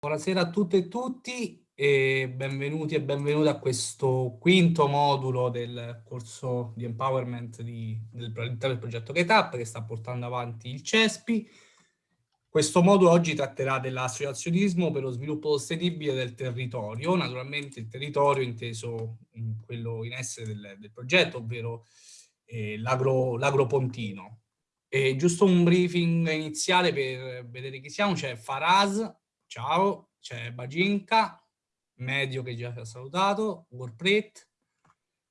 Buonasera a tutte e tutti e benvenuti e benvenute a questo quinto modulo del corso di empowerment di, del, del progetto GetUp che sta portando avanti il CESPI. Questo modulo oggi tratterà dell'associazionismo per lo sviluppo sostenibile del territorio, naturalmente il territorio inteso in quello in essere del, del progetto, ovvero eh, l'agropontino. Agro giusto un briefing iniziale per vedere chi siamo, c'è Faraz, ciao, c'è Baginka, Medio che già ci ha salutato, Warpret,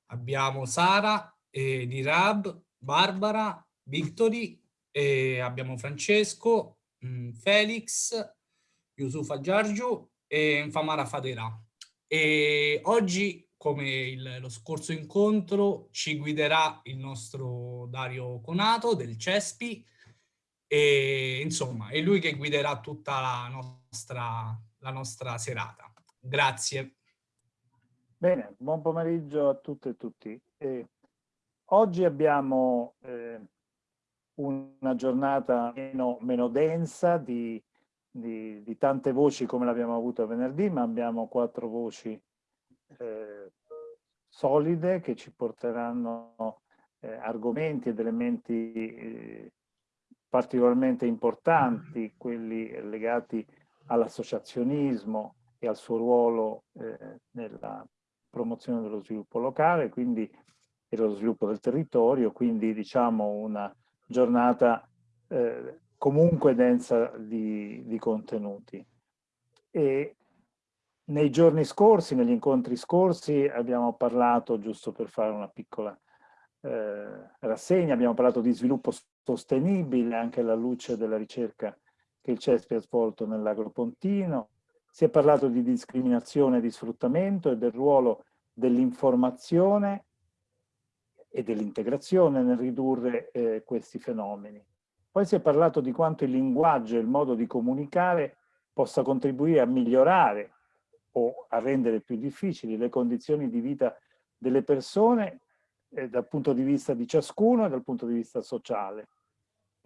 abbiamo Sara, eh, Dirab, Barbara, Victory, eh, abbiamo Francesco, mh, mm, Felix, Yusufa Giorgio e Famara Fatera. E oggi come il, lo scorso incontro, ci guiderà il nostro Dario Conato del CESPI e insomma è lui che guiderà tutta la nostra, la nostra serata. Grazie. Bene, buon pomeriggio a tutte e tutti. Eh, oggi abbiamo eh, una giornata meno, meno densa di, di, di, tante voci come l'abbiamo avuto venerdì, ma abbiamo quattro voci eh, solide che ci porteranno eh, argomenti ed elementi eh, particolarmente importanti, quelli legati all'associazionismo e al suo ruolo eh, nella promozione dello sviluppo locale, quindi e dello sviluppo del territorio, quindi diciamo una giornata eh, comunque densa di, di contenuti. E nei giorni scorsi, negli incontri scorsi, abbiamo parlato, giusto per fare una piccola eh, rassegna, abbiamo parlato di sviluppo sostenibile anche alla luce della ricerca che il CESPI ha svolto nell'agropontino, si è parlato di discriminazione e di sfruttamento e del ruolo dell'informazione e dell'integrazione nel ridurre eh, questi fenomeni. Poi si è parlato di quanto il linguaggio e il modo di comunicare possa contribuire a migliorare o a rendere più difficili le condizioni di vita delle persone eh, dal punto di vista di ciascuno e dal punto di vista sociale.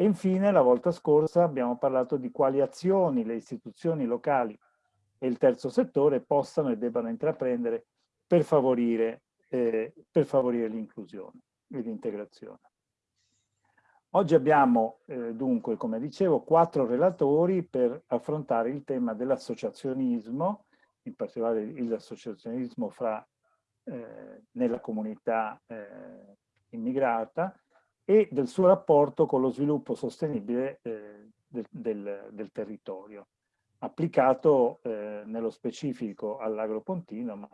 E infine, la volta scorsa abbiamo parlato di quali azioni le istituzioni locali e il terzo settore possano e debbano intraprendere per favorire, eh, favorire l'inclusione e l'integrazione. Oggi abbiamo eh, dunque, come dicevo, quattro relatori per affrontare il tema dell'associazionismo in particolare l'associazionismo eh, nella comunità eh, immigrata e del suo rapporto con lo sviluppo sostenibile eh, del, del, del, territorio, applicato eh, nello specifico all'agropontino, ma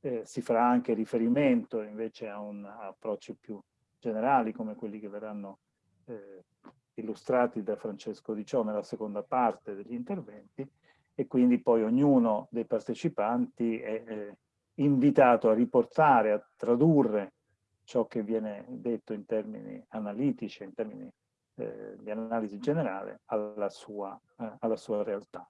eh, si farà anche riferimento invece a, un, a approcci più generali come quelli che verranno eh, illustrati da Francesco Di Ciò nella seconda parte degli interventi, e quindi poi ognuno dei partecipanti è eh, invitato a riportare, a tradurre ciò che viene detto in termini analitici, in termini eh, di analisi generale, alla sua, eh, alla sua, realtà.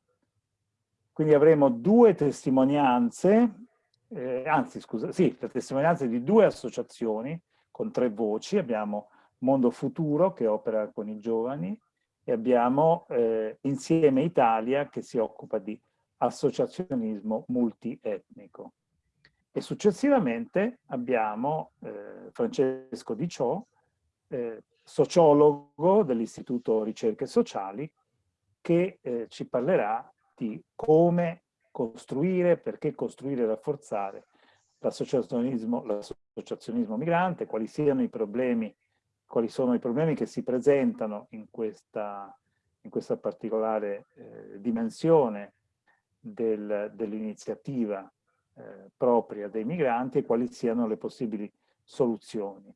Quindi avremo due testimonianze, eh, anzi scusa, sì, le testimonianze di due associazioni con tre voci, abbiamo Mondo Futuro che opera con i giovani, e abbiamo eh, Insieme Italia che si occupa di associazionismo multietnico. E successivamente abbiamo eh, Francesco Di Ciò, eh, sociologo dell'Istituto Ricerche Sociali, che eh, ci parlerà di come costruire, perché costruire e rafforzare l'associazionismo, migrante, quali siano i problemi quali sono i problemi che si presentano in questa, in questa particolare eh, dimensione del, dell'iniziativa eh, propria dei migranti e quali siano le possibili soluzioni.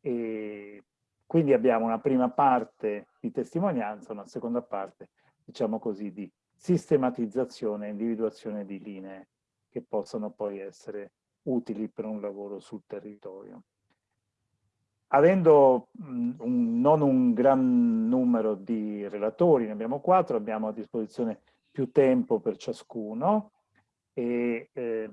E quindi abbiamo una prima parte di testimonianza, una seconda parte, diciamo così, di sistematizzazione e individuazione di linee che possano poi essere utili per un lavoro sul territorio avendo un, non un gran numero di relatori, ne abbiamo quattro, abbiamo a disposizione più tempo per ciascuno e eh,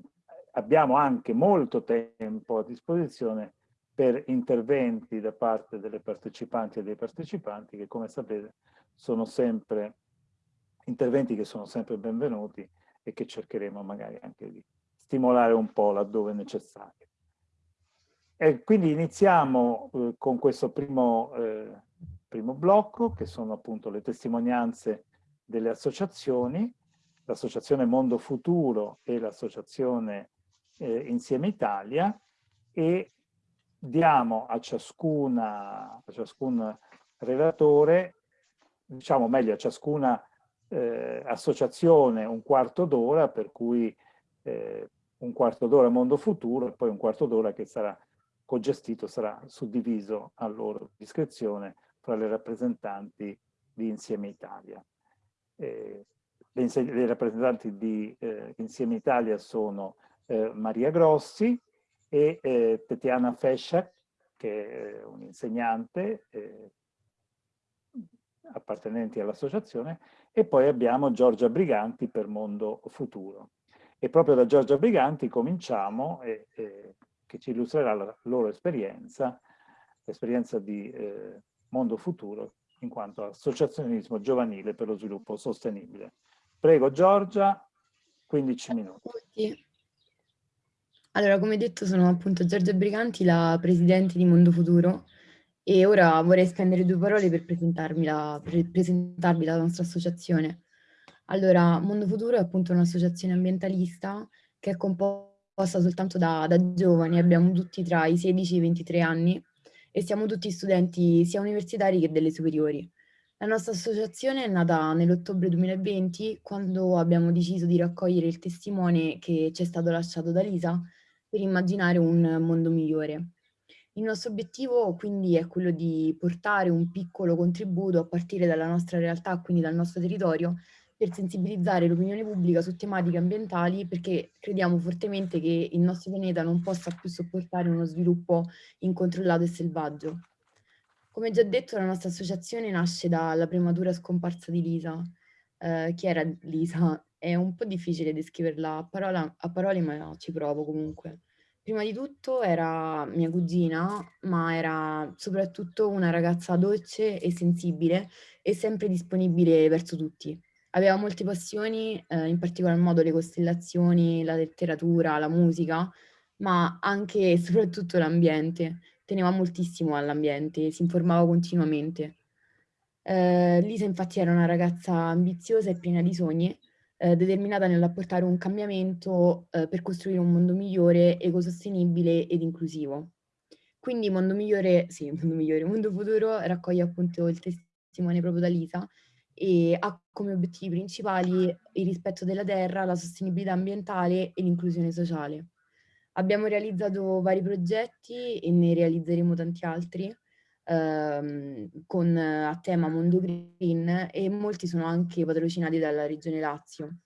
abbiamo anche molto tempo a disposizione per interventi da parte delle partecipanti e dei partecipanti che come sapete sono sempre interventi che sono sempre benvenuti e che cercheremo magari anche di stimolare un po' laddove necessario. E quindi iniziamo eh, con questo primo, eh, primo blocco, che sono appunto le testimonianze delle associazioni, l'associazione Mondo Futuro e l'associazione eh, Insieme Italia, e diamo a, ciascuna, a ciascun relatore, diciamo meglio a ciascuna eh, associazione un quarto d'ora, per cui eh, un quarto d'ora Mondo Futuro e poi un quarto d'ora che sarà cogestito, sarà suddiviso a loro discrezione fra le rappresentanti di Insieme Italia. Eh, le, rappresentanti di eh, Insieme Italia sono eh, Maria Grossi e eh, Tetiana Fesciak, che è un'insegnante eh, appartenenti all'associazione, e poi abbiamo Giorgia Briganti per Mondo Futuro. E proprio da Giorgia Briganti cominciamo, che ci illustrerà la loro esperienza, l'esperienza di eh, Mondo Futuro, in quanto associazionismo giovanile per lo sviluppo sostenibile. Prego Giorgia, 15 minuti. Allora, come detto, sono appunto Giorgia Briganti, la presidente di Mondo Futuro, e ora vorrei spendere due parole per presentarmi la, per presentarvi la nostra associazione. Allora, Mondo Futuro è appunto un'associazione ambientalista che è composta soltanto da, da giovani, abbiamo tutti tra i 16 e i 23 anni e siamo tutti studenti sia universitari che delle superiori. La nostra associazione è nata nell'ottobre 2020 quando abbiamo deciso di raccogliere il testimone che ci è stato lasciato da Lisa per immaginare un mondo migliore. Il nostro obiettivo quindi è quello di portare un piccolo contributo a partire dalla nostra realtà, quindi dal nostro territorio, per sensibilizzare l'opinione pubblica su tematiche ambientali perché crediamo fortemente che il nostro pianeta non possa più sopportare uno sviluppo incontrollato e selvaggio. Come già detto, la nostra associazione nasce dalla prematura scomparsa di Lisa. Eh, chi era Lisa? È un po' difficile descriverla a, parola, a parole, ma ci provo comunque. Prima di tutto era mia cugina, ma era soprattutto una ragazza dolce e sensibile e sempre disponibile verso tutti. Aveva molte passioni, eh, in particolar modo le costellazioni, la letteratura, la musica, ma anche e soprattutto l'ambiente. Teneva moltissimo all'ambiente, si informava continuamente. Eh, Lisa infatti era una ragazza ambiziosa e piena di sogni eh, determinata nell'apportare un cambiamento eh, per costruire un mondo migliore, ecosostenibile ed inclusivo. Quindi Mondo Migliore, sì, Mondo Migliore, Mondo Futuro raccoglie appunto il testimone proprio da Lisa e ha come obiettivi principali il rispetto della terra, la sostenibilità ambientale e l'inclusione sociale. Abbiamo realizzato vari progetti e ne realizzeremo tanti altri ehm, con, a tema Mondo Green e molti sono anche patrocinati dalla Regione Lazio.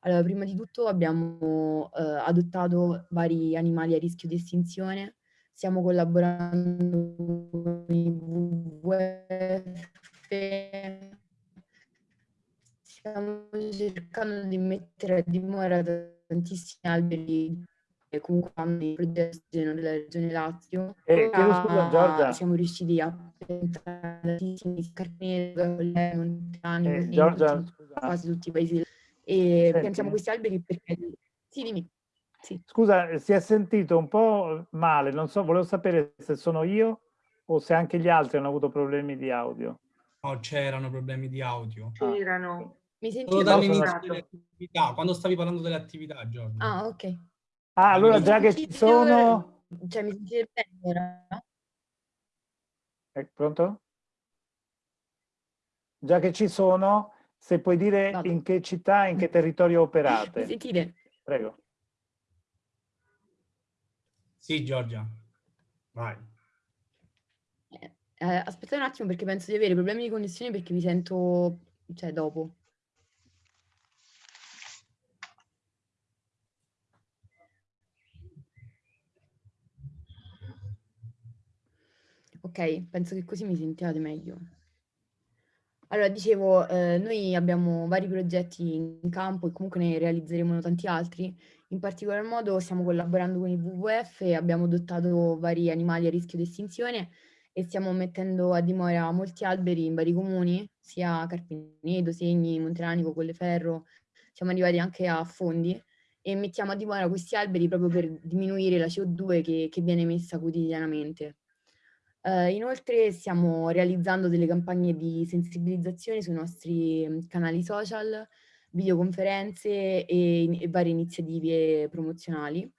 Allora, prima di tutto abbiamo eh, adottato vari animali a rischio di estinzione, stiamo collaborando con i WWF, stiamo cercando di mettere a dimora tantissimi alberi e comunque hanno dei progetti della regione Lazio. Eh, scusa Giorgia. Siamo riusciti a piantare tantissimi scarpini, montane, eh, Giorgia, quasi tutti i paesi. E Senti. piantiamo questi alberi perché... Sì, dimmi. Sì. Scusa, si è sentito un po' male, non so, volevo sapere se sono io o se anche gli altri hanno avuto problemi di audio. No, c'erano problemi di audio. C'erano. Mi senti dall'inizio delle attività, quando stavi parlando delle attività, Giorgio. Ah, ok. Ah, allora già che ci sono... Cioè, mi sentite bene ora? È pronto? Già che ci sono, se puoi dire Vado. in che città, in che territorio operate. Mi sentite? Prego. Sì, Giorgia. Vai. Eh, aspettate un attimo perché penso di avere problemi di connessione perché vi sento, cioè, dopo. Ok, penso che così mi sentiate meglio. Allora, dicevo, eh, noi abbiamo vari progetti in campo e comunque ne realizzeremo tanti altri. In particolar modo stiamo collaborando con il WWF abbiamo adottato vari animali a rischio di estinzione e stiamo mettendo a dimora molti alberi in vari comuni, sia Carpinedo, Segni, Montelanico, Colleferro, siamo arrivati anche a Fondi e mettiamo a dimora questi alberi proprio per diminuire la CO2 che, che viene emessa quotidianamente. Uh, inoltre stiamo realizzando delle campagne di sensibilizzazione sui nostri canali social, videoconferenze e, e varie iniziative promozionali.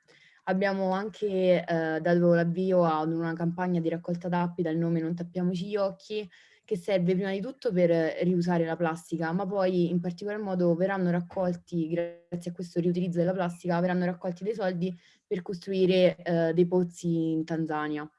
Abbiamo anche eh, dato l'avvio ad una campagna di raccolta tappi dal nome Non tappiamoci gli occhi, che serve prima di tutto per riusare la plastica, ma poi in particolar modo verranno raccolti, grazie a questo riutilizzo della plastica, verranno raccolti dei soldi per costruire eh, dei pozzi in Tanzania.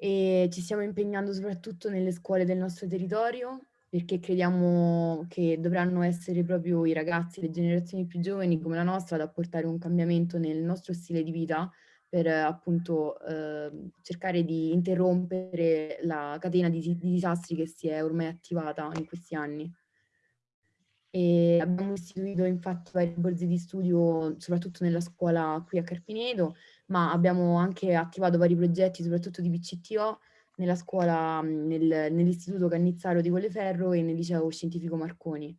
E ci stiamo impegnando soprattutto nelle scuole del nostro territorio, perché crediamo che dovranno essere proprio i ragazzi, le generazioni più giovani come la nostra ad apportare un cambiamento nel nostro stile di vita per appunto eh, cercare di interrompere la catena di, di, disastri che si è ormai attivata in questi anni. E abbiamo istituito infatti vari borse di studio soprattutto nella scuola qui a Carpinedo, ma abbiamo anche attivato vari progetti soprattutto di PCTO nella scuola, nel, nell'istituto Cannizzaro di Colleferro e nel liceo scientifico Marconi.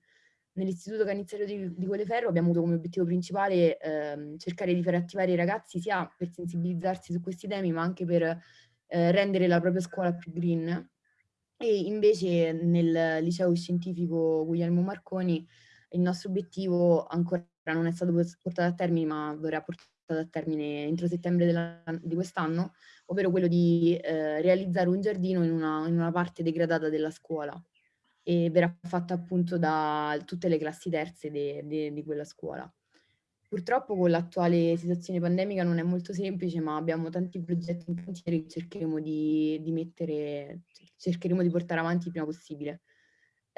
Nell'istituto Cannizzaro di, di Colleferro abbiamo avuto come obiettivo principale eh, cercare di far attivare i ragazzi sia per sensibilizzarsi su questi temi ma anche per eh, rendere la propria scuola più green. E invece nel liceo scientifico Guglielmo Marconi il nostro obiettivo ancora non è stato portato a termine ma verrà portato a termine entro settembre di quest'anno, ovvero quello di eh, realizzare un giardino in una, in una, parte degradata della scuola e verrà fatta appunto da tutte le classi terze di quella scuola. Purtroppo con l'attuale situazione pandemica non è molto semplice, ma abbiamo tanti progetti in cantiere che cercheremo di, di mettere, cercheremo di portare avanti il prima possibile.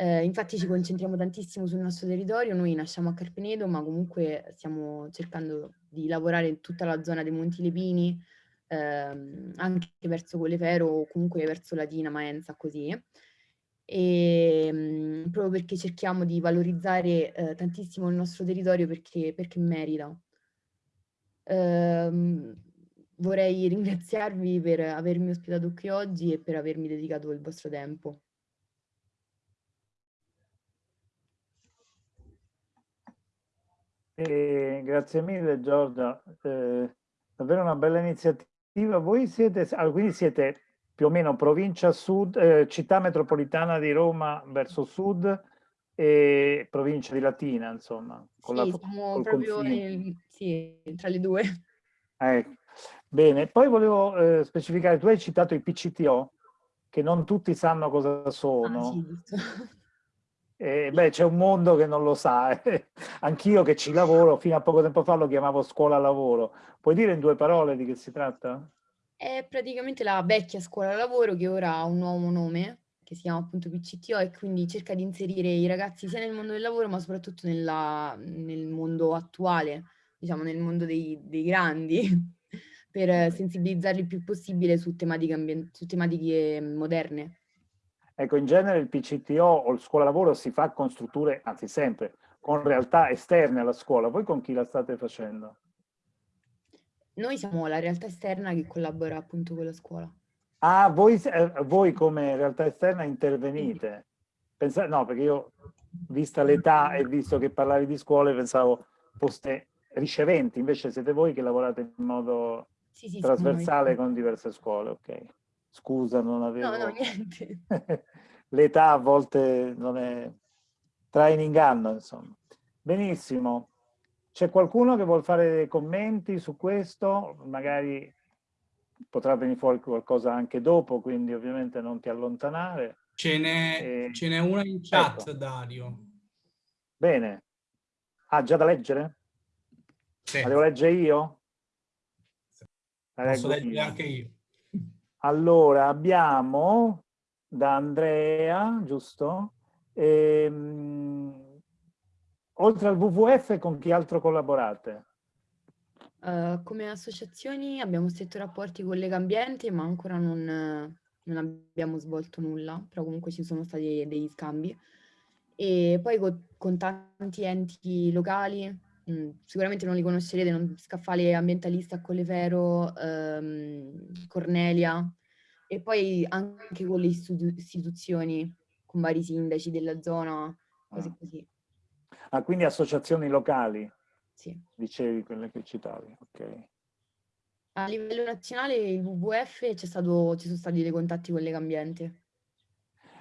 Eh, infatti ci concentriamo tantissimo sul nostro territorio, noi nasciamo a Carpenedo, ma comunque stiamo cercando di lavorare in tutta la zona dei Monti Lepini, ehm, anche verso Colefero o comunque verso Latina, Maenza, così. E, ehm, proprio perché cerchiamo di valorizzare eh, tantissimo il nostro territorio perché, perché merita. Ehm, vorrei ringraziarvi per avermi ospitato qui oggi e per avermi dedicato il vostro tempo. Eh, grazie mille Giorgia, eh, davvero una bella iniziativa. Voi siete, ah, quindi siete più o meno provincia sud, eh, città metropolitana di Roma verso sud e provincia di Latina, insomma. Con sì, la, siamo proprio in, sì, tra le due. Ecco. Bene, poi volevo eh, specificare, tu hai citato i PCTO, che non tutti sanno cosa sono. Ah, sì, eh, beh, c'è un mondo che non lo sa. Eh. Anch'io che ci lavoro, fino a poco tempo fa lo chiamavo scuola lavoro. Puoi dire in due parole di che si tratta? È praticamente la vecchia scuola lavoro che ora ha un nuovo nome, che si chiama appunto PCTO, e quindi cerca di inserire i ragazzi sia nel mondo del lavoro, ma soprattutto nella, nel mondo attuale, diciamo nel mondo dei, dei grandi, per sensibilizzarli il più possibile su tematiche, su tematiche moderne. Ecco, in genere il PCTO o il scuola lavoro si fa con strutture, anzi sempre, con realtà esterne alla scuola. Voi con chi la state facendo? Noi siamo la realtà esterna che collabora appunto con la scuola. Ah, voi, eh, voi come realtà esterna intervenite? Pensa, no, perché io, vista l'età e visto che parlavi di scuole, pensavo foste riceventi, invece siete voi che lavorate in modo sì, sì, trasversale con diverse scuole, ok. Scusa, non avevo... No, no, niente. L'età a volte non è... trae in inganno, insomma. Benissimo. C'è qualcuno che vuole fare dei commenti su questo? Magari potrà venire fuori qualcosa anche dopo, quindi ovviamente non ti allontanare. Ce n'è e... una in chat, ecco. Dario. Bene. Ah, già da leggere? Sì. La devo leggere io? La Posso leggere io. anche io. Allora, abbiamo da Andrea, giusto? E, um, oltre al WWF, con chi altro collaborate? Uh, come associazioni abbiamo stretto rapporti con Lega Ambiente, ma ancora non, non, abbiamo svolto nulla, però comunque ci sono stati degli scambi. E poi con, con tanti enti locali, mh, sicuramente non li conoscerete, non, Scaffale Ambientalista Collevero, ehm, Cornelia, e poi anche con le istituzioni, con vari sindaci della zona, cose ah. così. Ah, quindi associazioni locali? Sì. Dicevi quelle che citavi, ok. A livello nazionale il WWF ci sono stati dei contatti con Legambiente.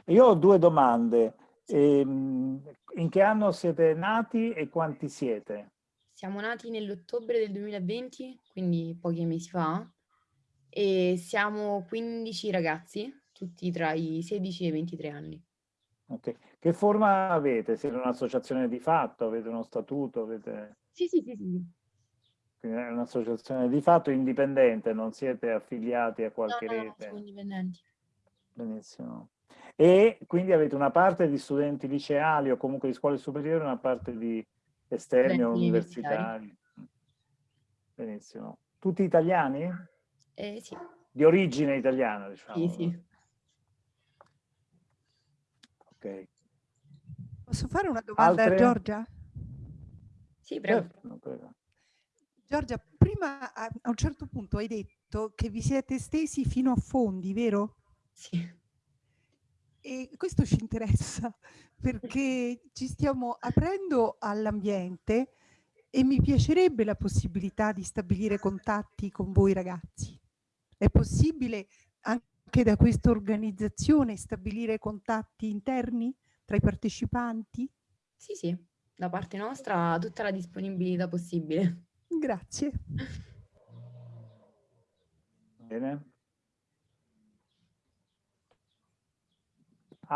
Io ho due domande. Ehm, in che anno siete nati e quanti siete? Siamo nati nell'ottobre del 2020, quindi pochi mesi fa, e siamo 15 ragazzi, tutti tra i 16 e i 23 anni. Okay. Che forma avete? Siete un'associazione di fatto? Avete uno statuto? Avete... Sì, sì, sì, sì. Quindi è un'associazione di fatto indipendente, non siete affiliati a qualche no, no, rete? No, siamo indipendenti. Benissimo. E quindi avete una parte di studenti liceali o comunque di scuole superiori, una parte di esterni o universitari. Benissimo. Tutti italiani? Eh, sì. Di origine italiana, diciamo. Sì, sì. Ok. Posso fare una domanda Altre? a Giorgia? Sì, prego. Certo. Giorgia, prima a, a un certo punto hai detto che vi siete stesi fino a fondi, vero? Sì. E questo ci interessa perché ci stiamo aprendo all'ambiente e mi piacerebbe la possibilità di stabilire contatti con voi ragazzi. È possibile anche da questa organizzazione stabilire contatti interni tra i partecipanti? Sì, sì, da parte nostra tutta la disponibilità possibile. Grazie. Bene.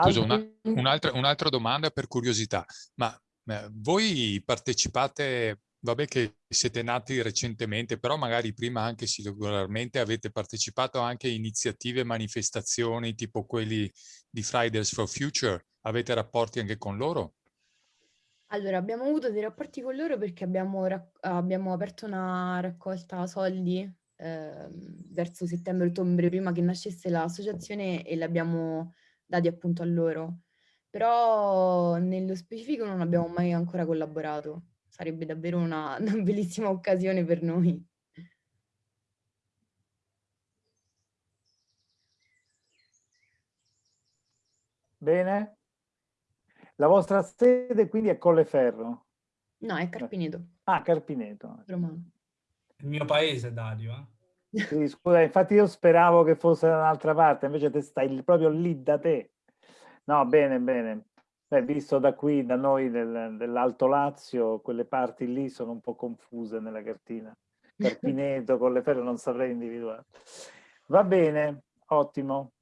Scusa, una, un'altra, un'altra domanda per curiosità, ma eh, voi partecipate, vabbè che siete nati recentemente, però magari prima anche singolarmente avete partecipato anche a iniziative, manifestazioni tipo quelli di Fridays for Future, avete rapporti anche con loro? Allora, abbiamo avuto dei rapporti con loro perché abbiamo, abbiamo aperto una raccolta soldi eh, verso settembre-ottobre prima che nascesse l'associazione e l'abbiamo dati appunto a loro. Però nello specifico non abbiamo mai ancora collaborato. Sarebbe davvero una, una bellissima occasione per noi. Bene. La vostra sede quindi è Colleferro? No, è Carpineto. Ah, Carpineto. Romano. Il mio paese, Dario. Eh? Sì, scusa, infatti io speravo che fosse da un'altra parte, invece te stai proprio lì da te. No, bene, bene. Beh, visto da qui, da noi del, dell'Alto Lazio, quelle parti lì sono un po' confuse nella cartina. Carpineto, con le ferre non saprei individuare. Va bene, ottimo.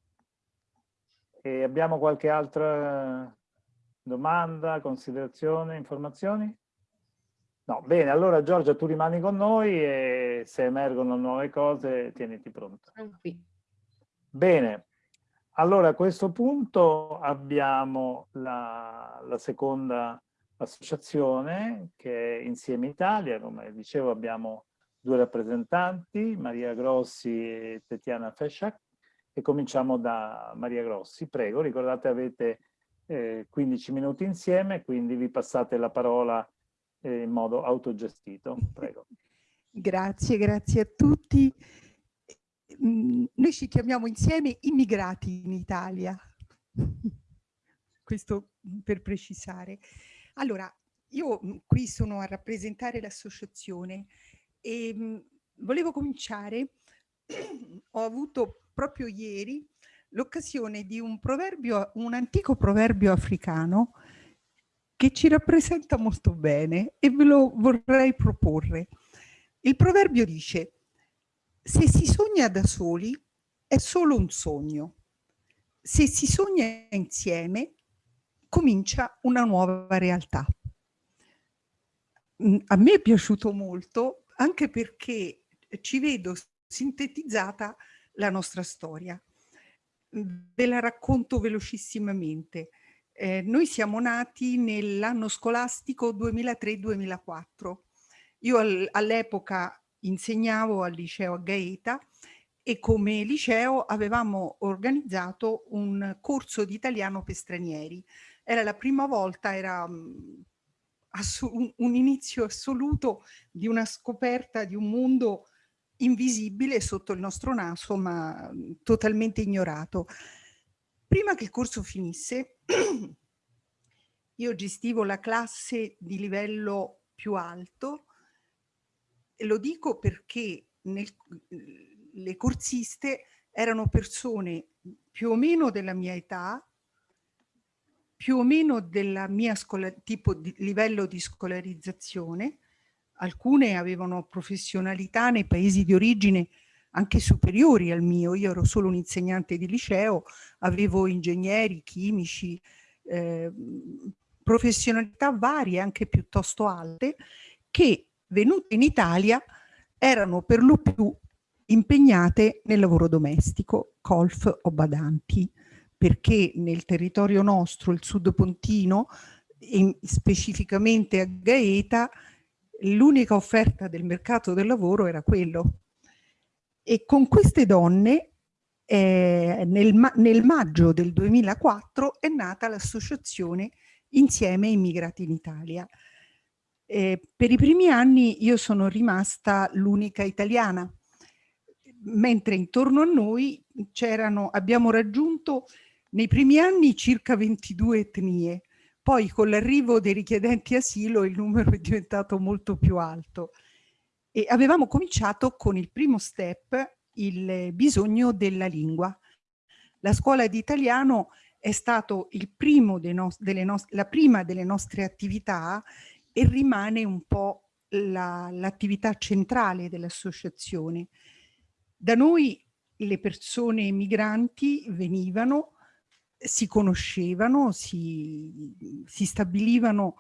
E abbiamo qualche altra domanda, considerazione, informazioni? No, bene, allora Giorgia tu rimani con noi e se emergono nuove cose tieniti pronto. Bene, allora a questo punto abbiamo la, la seconda associazione che è Insieme Italia, come dicevo abbiamo due rappresentanti, Maria Grossi e Tetiana Fesciac, e cominciamo da Maria Grossi. Prego, ricordate avete eh, 15 minuti insieme, quindi vi passate la parola in modo autogestito. Prego. Grazie, grazie a tutti. Noi ci chiamiamo insieme immigrati in Italia. Questo per precisare. Allora, io mm, qui sono a rappresentare l'associazione e mm, volevo cominciare, ho avuto proprio ieri l'occasione di un proverbio, un antico proverbio africano che ci rappresenta molto bene e ve lo vorrei proporre. Il proverbio dice, se si sogna da soli è solo un sogno, se si sogna insieme comincia una nuova realtà. Mm, a me è piaciuto molto anche perché ci vedo sintetizzata la nostra storia. Ve la racconto velocissimamente. Eh, noi siamo nati nell'anno scolastico 2003-2004. Io all'epoca insegnavo al liceo a Gaeta e come liceo avevamo organizzato un corso di italiano per stranieri. Era la prima volta, era um, un, un inizio assoluto di una scoperta di un mondo invisibile sotto il nostro naso, ma totalmente ignorato. Prima che il corso finisse, io gestivo la classe di livello più alto e lo dico perché nel, le corsiste erano persone più o meno della mia età, più o meno della mia tipo di livello di scolarizzazione, alcune avevano professionalità nei paesi di origine anche superiori al mio, io ero solo un insegnante di liceo, avevo ingegneri, chimici, eh, professionalità varie, anche piuttosto alte, che venute in Italia erano per lo più impegnate nel lavoro domestico, colf o badanti, perché nel territorio nostro, il sud pontino, in, specificamente a Gaeta, l'unica offerta del mercato del lavoro era quello. E con queste donne eh, nel, ma nel, maggio del 2004 è nata l'associazione Insieme Immigrati in Italia. Eh, per i primi anni io sono rimasta l'unica italiana, mentre intorno a noi abbiamo raggiunto nei primi anni circa 22 etnie, poi con l'arrivo dei richiedenti asilo il numero è diventato molto più alto. E avevamo cominciato con il primo step, il bisogno della lingua. La scuola di italiano è primo delle la prima delle nostre attività e rimane un po' l'attività la, centrale dell'associazione. Da noi le persone migranti venivano, si conoscevano, si, si stabilivano,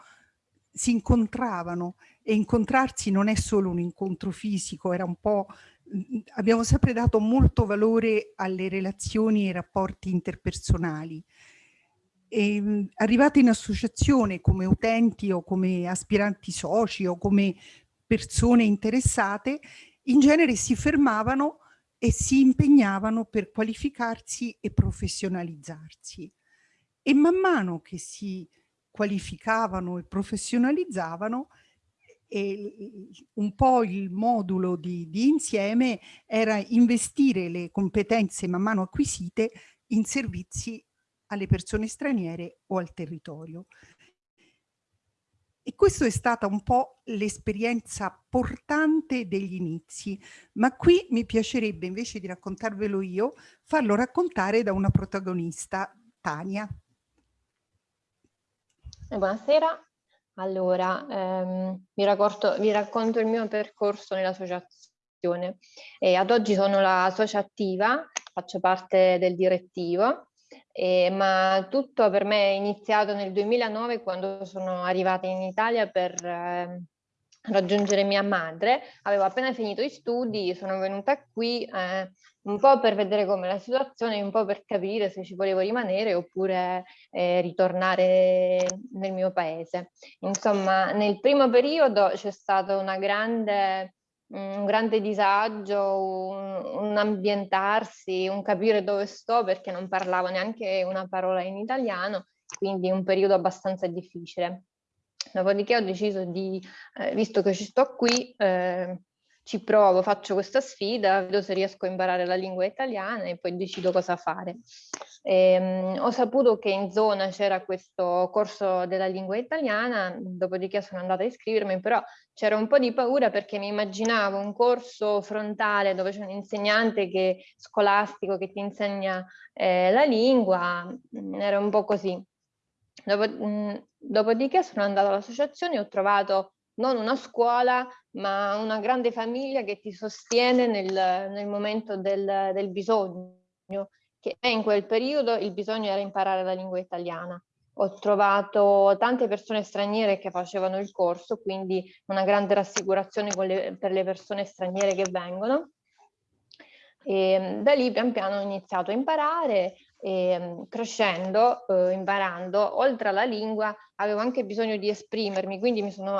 si incontravano e incontrarsi non è solo un incontro fisico, era un po' abbiamo sempre dato molto valore alle relazioni e ai rapporti interpersonali. E, ehm, arrivate in associazione come utenti o come aspiranti soci o come persone interessate, in genere si fermavano e si impegnavano per qualificarsi e professionalizzarsi. E man mano che si qualificavano e professionalizzavano, e un po' il modulo di, di insieme era investire le competenze man mano acquisite in servizi alle persone straniere o al territorio. E questa è stata un po' l'esperienza portante degli inizi, ma qui mi piacerebbe invece di raccontarvelo io, farlo raccontare da una protagonista, Tania. Buonasera, allora, ehm, vi, racconto, vi, racconto, il mio percorso nell'associazione. ad oggi sono la socia attiva, faccio parte del direttivo, eh, ma tutto per me è iniziato nel 2009 quando sono arrivata in Italia per eh, raggiungere mia madre. Avevo appena finito gli studi, sono venuta qui eh, un po' per vedere come la situazione, un po' per capire se ci volevo rimanere oppure eh, ritornare nel mio paese. Insomma, nel primo periodo c'è stato grande, un grande disagio, un, un, ambientarsi, un capire dove sto perché non parlavo neanche una parola in italiano, quindi un periodo abbastanza difficile. Dopodiché ho deciso di, eh, visto che ci sto qui, eh, ci provo, faccio questa sfida, vedo se riesco a imparare la lingua italiana e poi decido cosa fare. E, um, ho saputo che in zona c'era questo corso della lingua italiana, dopodiché sono andata a iscrivermi, però c'era un po' di paura perché mi immaginavo un corso frontale dove c'è un insegnante che, scolastico che ti insegna eh, la lingua, mm, era un po' così. Dopo, mh, mm, dopodiché sono andata all'associazione e ho trovato non una scuola, ma una grande famiglia che ti sostiene nel, nel momento del, del bisogno, che in quel periodo il bisogno era imparare la lingua italiana. Ho trovato tante persone straniere che facevano il corso, quindi una grande rassicurazione le, per le persone straniere che vengono. E da lì pian piano ho iniziato a imparare e crescendo, eh, imparando, oltre alla lingua avevo anche bisogno di esprimermi, quindi mi sono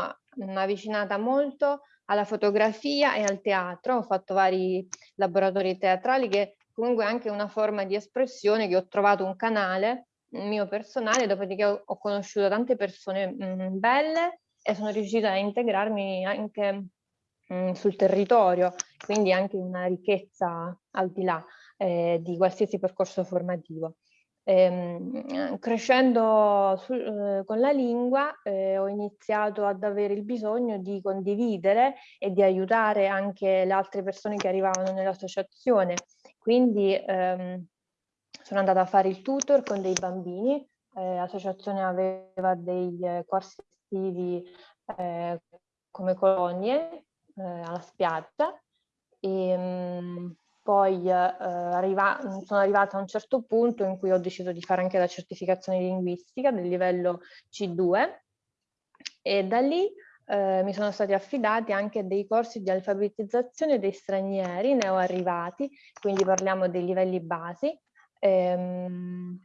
avvicinata molto alla fotografia e al teatro, ho fatto vari laboratori teatrali che comunque è anche una forma di espressione che ho trovato un canale mio personale, dopodiché ho, conosciuto tante persone mh, belle e sono riuscita a integrarmi anche mh, sul territorio, quindi anche una ricchezza al di là eh, di qualsiasi percorso formativo. Ehm, crescendo su, eh, con la lingua eh, ho iniziato ad avere il bisogno di condividere e di aiutare anche le altre persone che arrivavano nell'associazione. Quindi ehm, sono andata a fare il tutor con dei bambini, eh, l'associazione aveva dei eh, corsi estivi eh, come colonie alla spiaggia e mh, mm, poi eh, arriva, sono arrivata a un certo punto in cui ho deciso di fare anche la certificazione linguistica del livello C2 e da lì eh, mi sono stati affidati anche dei corsi di alfabetizzazione dei stranieri neoarrivati, quindi parliamo dei livelli basi. Ehm,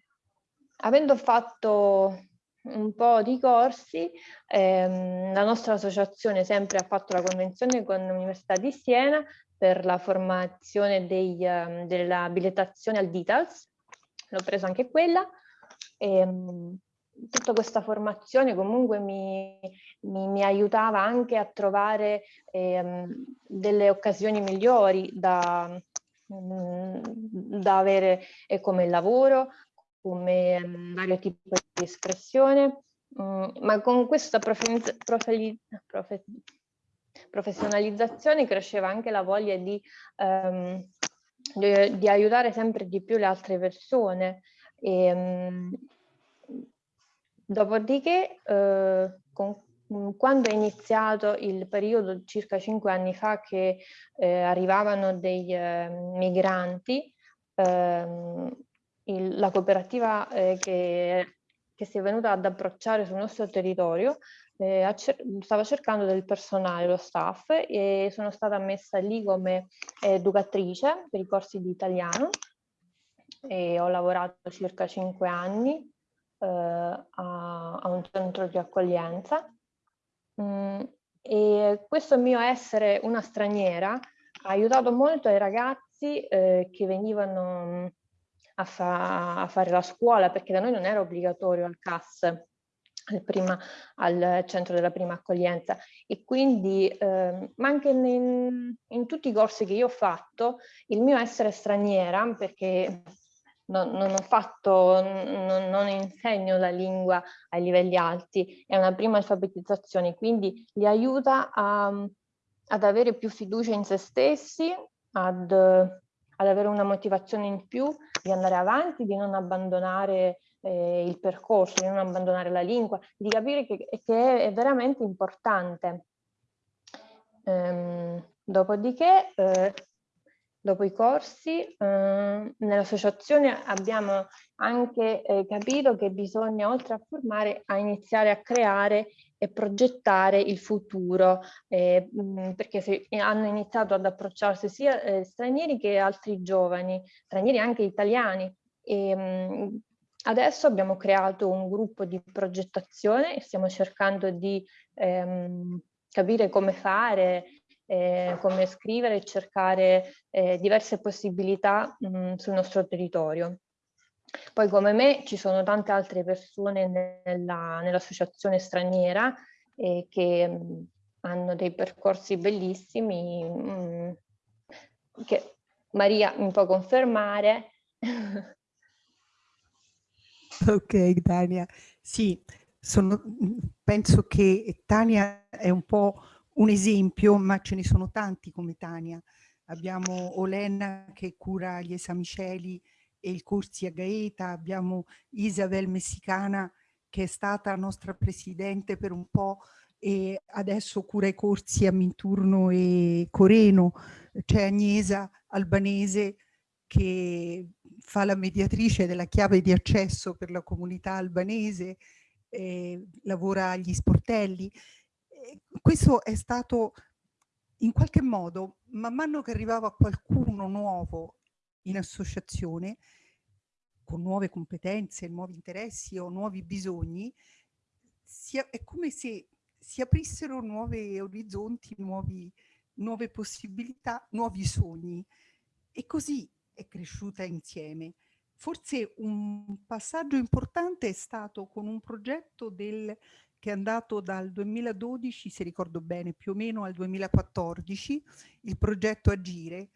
avendo fatto un po' di corsi, ehm, la nostra associazione sempre ha fatto la convenzione con l'Università di Siena per la formazione dei, um, dell'abilitazione al DITALS, l'ho preso anche quella. E, um, tutta questa formazione comunque mi, mi, mi aiutava anche a trovare eh, delle occasioni migliori da, mm, da avere eh, come lavoro, come um, vario tipo di espressione, um, ma con questa profe, profe, profe, professionalizzazione cresceva anche la voglia di, um, di, di, aiutare sempre di più le altre persone. E, um, dopodiché, uh, con, quando è iniziato il periodo circa cinque anni fa che eh, arrivavano dei eh, migranti, ehm, il, la cooperativa eh, che, che si è venuta ad approcciare sul nostro territorio eh, stava cercando del personale, lo staff, e sono stata messa lì come educatrice per i corsi di italiano e ho lavorato circa cinque anni eh, a, a, un centro di accoglienza. Mm, e questo mio essere una straniera ha aiutato molto ai ragazzi eh, che venivano a, fa a, fare la scuola, perché da noi non era obbligatorio al CAS prima, al centro della prima accoglienza. E quindi eh, ma anche in, in, tutti i corsi che io ho fatto il mio essere straniera perché non, non ho fatto non, non, insegno la lingua ai livelli alti è una prima alfabetizzazione quindi li aiuta a, ad avere più fiducia in se stessi ad, ad avere una motivazione in più di andare avanti di non abbandonare eh, il percorso, di non abbandonare la lingua, di capire che, che è veramente importante. Ehm, dopodiché, eh, dopo i corsi, eh, nell'associazione abbiamo anche eh, capito che bisogna, oltre a formare, a iniziare a creare e progettare il futuro, eh, perché se hanno iniziato ad approcciarsi sia eh, stranieri che altri giovani, stranieri anche italiani, e, mh, Adesso abbiamo creato un gruppo di progettazione e stiamo cercando di ehm, capire come fare, eh, come scrivere e cercare eh, diverse possibilità mh, sul nostro territorio. Poi come me ci sono tante altre persone nell'associazione nell straniera eh, che mh, hanno dei percorsi bellissimi mh, che Maria mi può confermare Ok, Tania. Sì, sono, penso che Tania è un po' un esempio, ma ce ne sono tanti come Tania. Abbiamo Olena che cura gli esami cieli e i corsi a Gaeta, abbiamo Isabel Messicana che è stata nostra presidente per un po' e adesso cura i corsi a Minturno e Coreno, c'è Agnesa Albanese che fa la mediatrice della chiave di accesso per la comunità albanese, eh, lavora agli sportelli. Questo è stato in qualche modo, man mano che arrivava qualcuno nuovo in associazione, con nuove competenze, nuovi interessi o nuovi bisogni, sia, è come se si aprissero nuovi orizzonti, nuovi, nuove possibilità, nuovi sogni. E così è cresciuta insieme. Forse un passaggio importante è stato con un progetto del che è andato dal 2012, se ricordo bene, più o meno al 2014, il progetto Agire,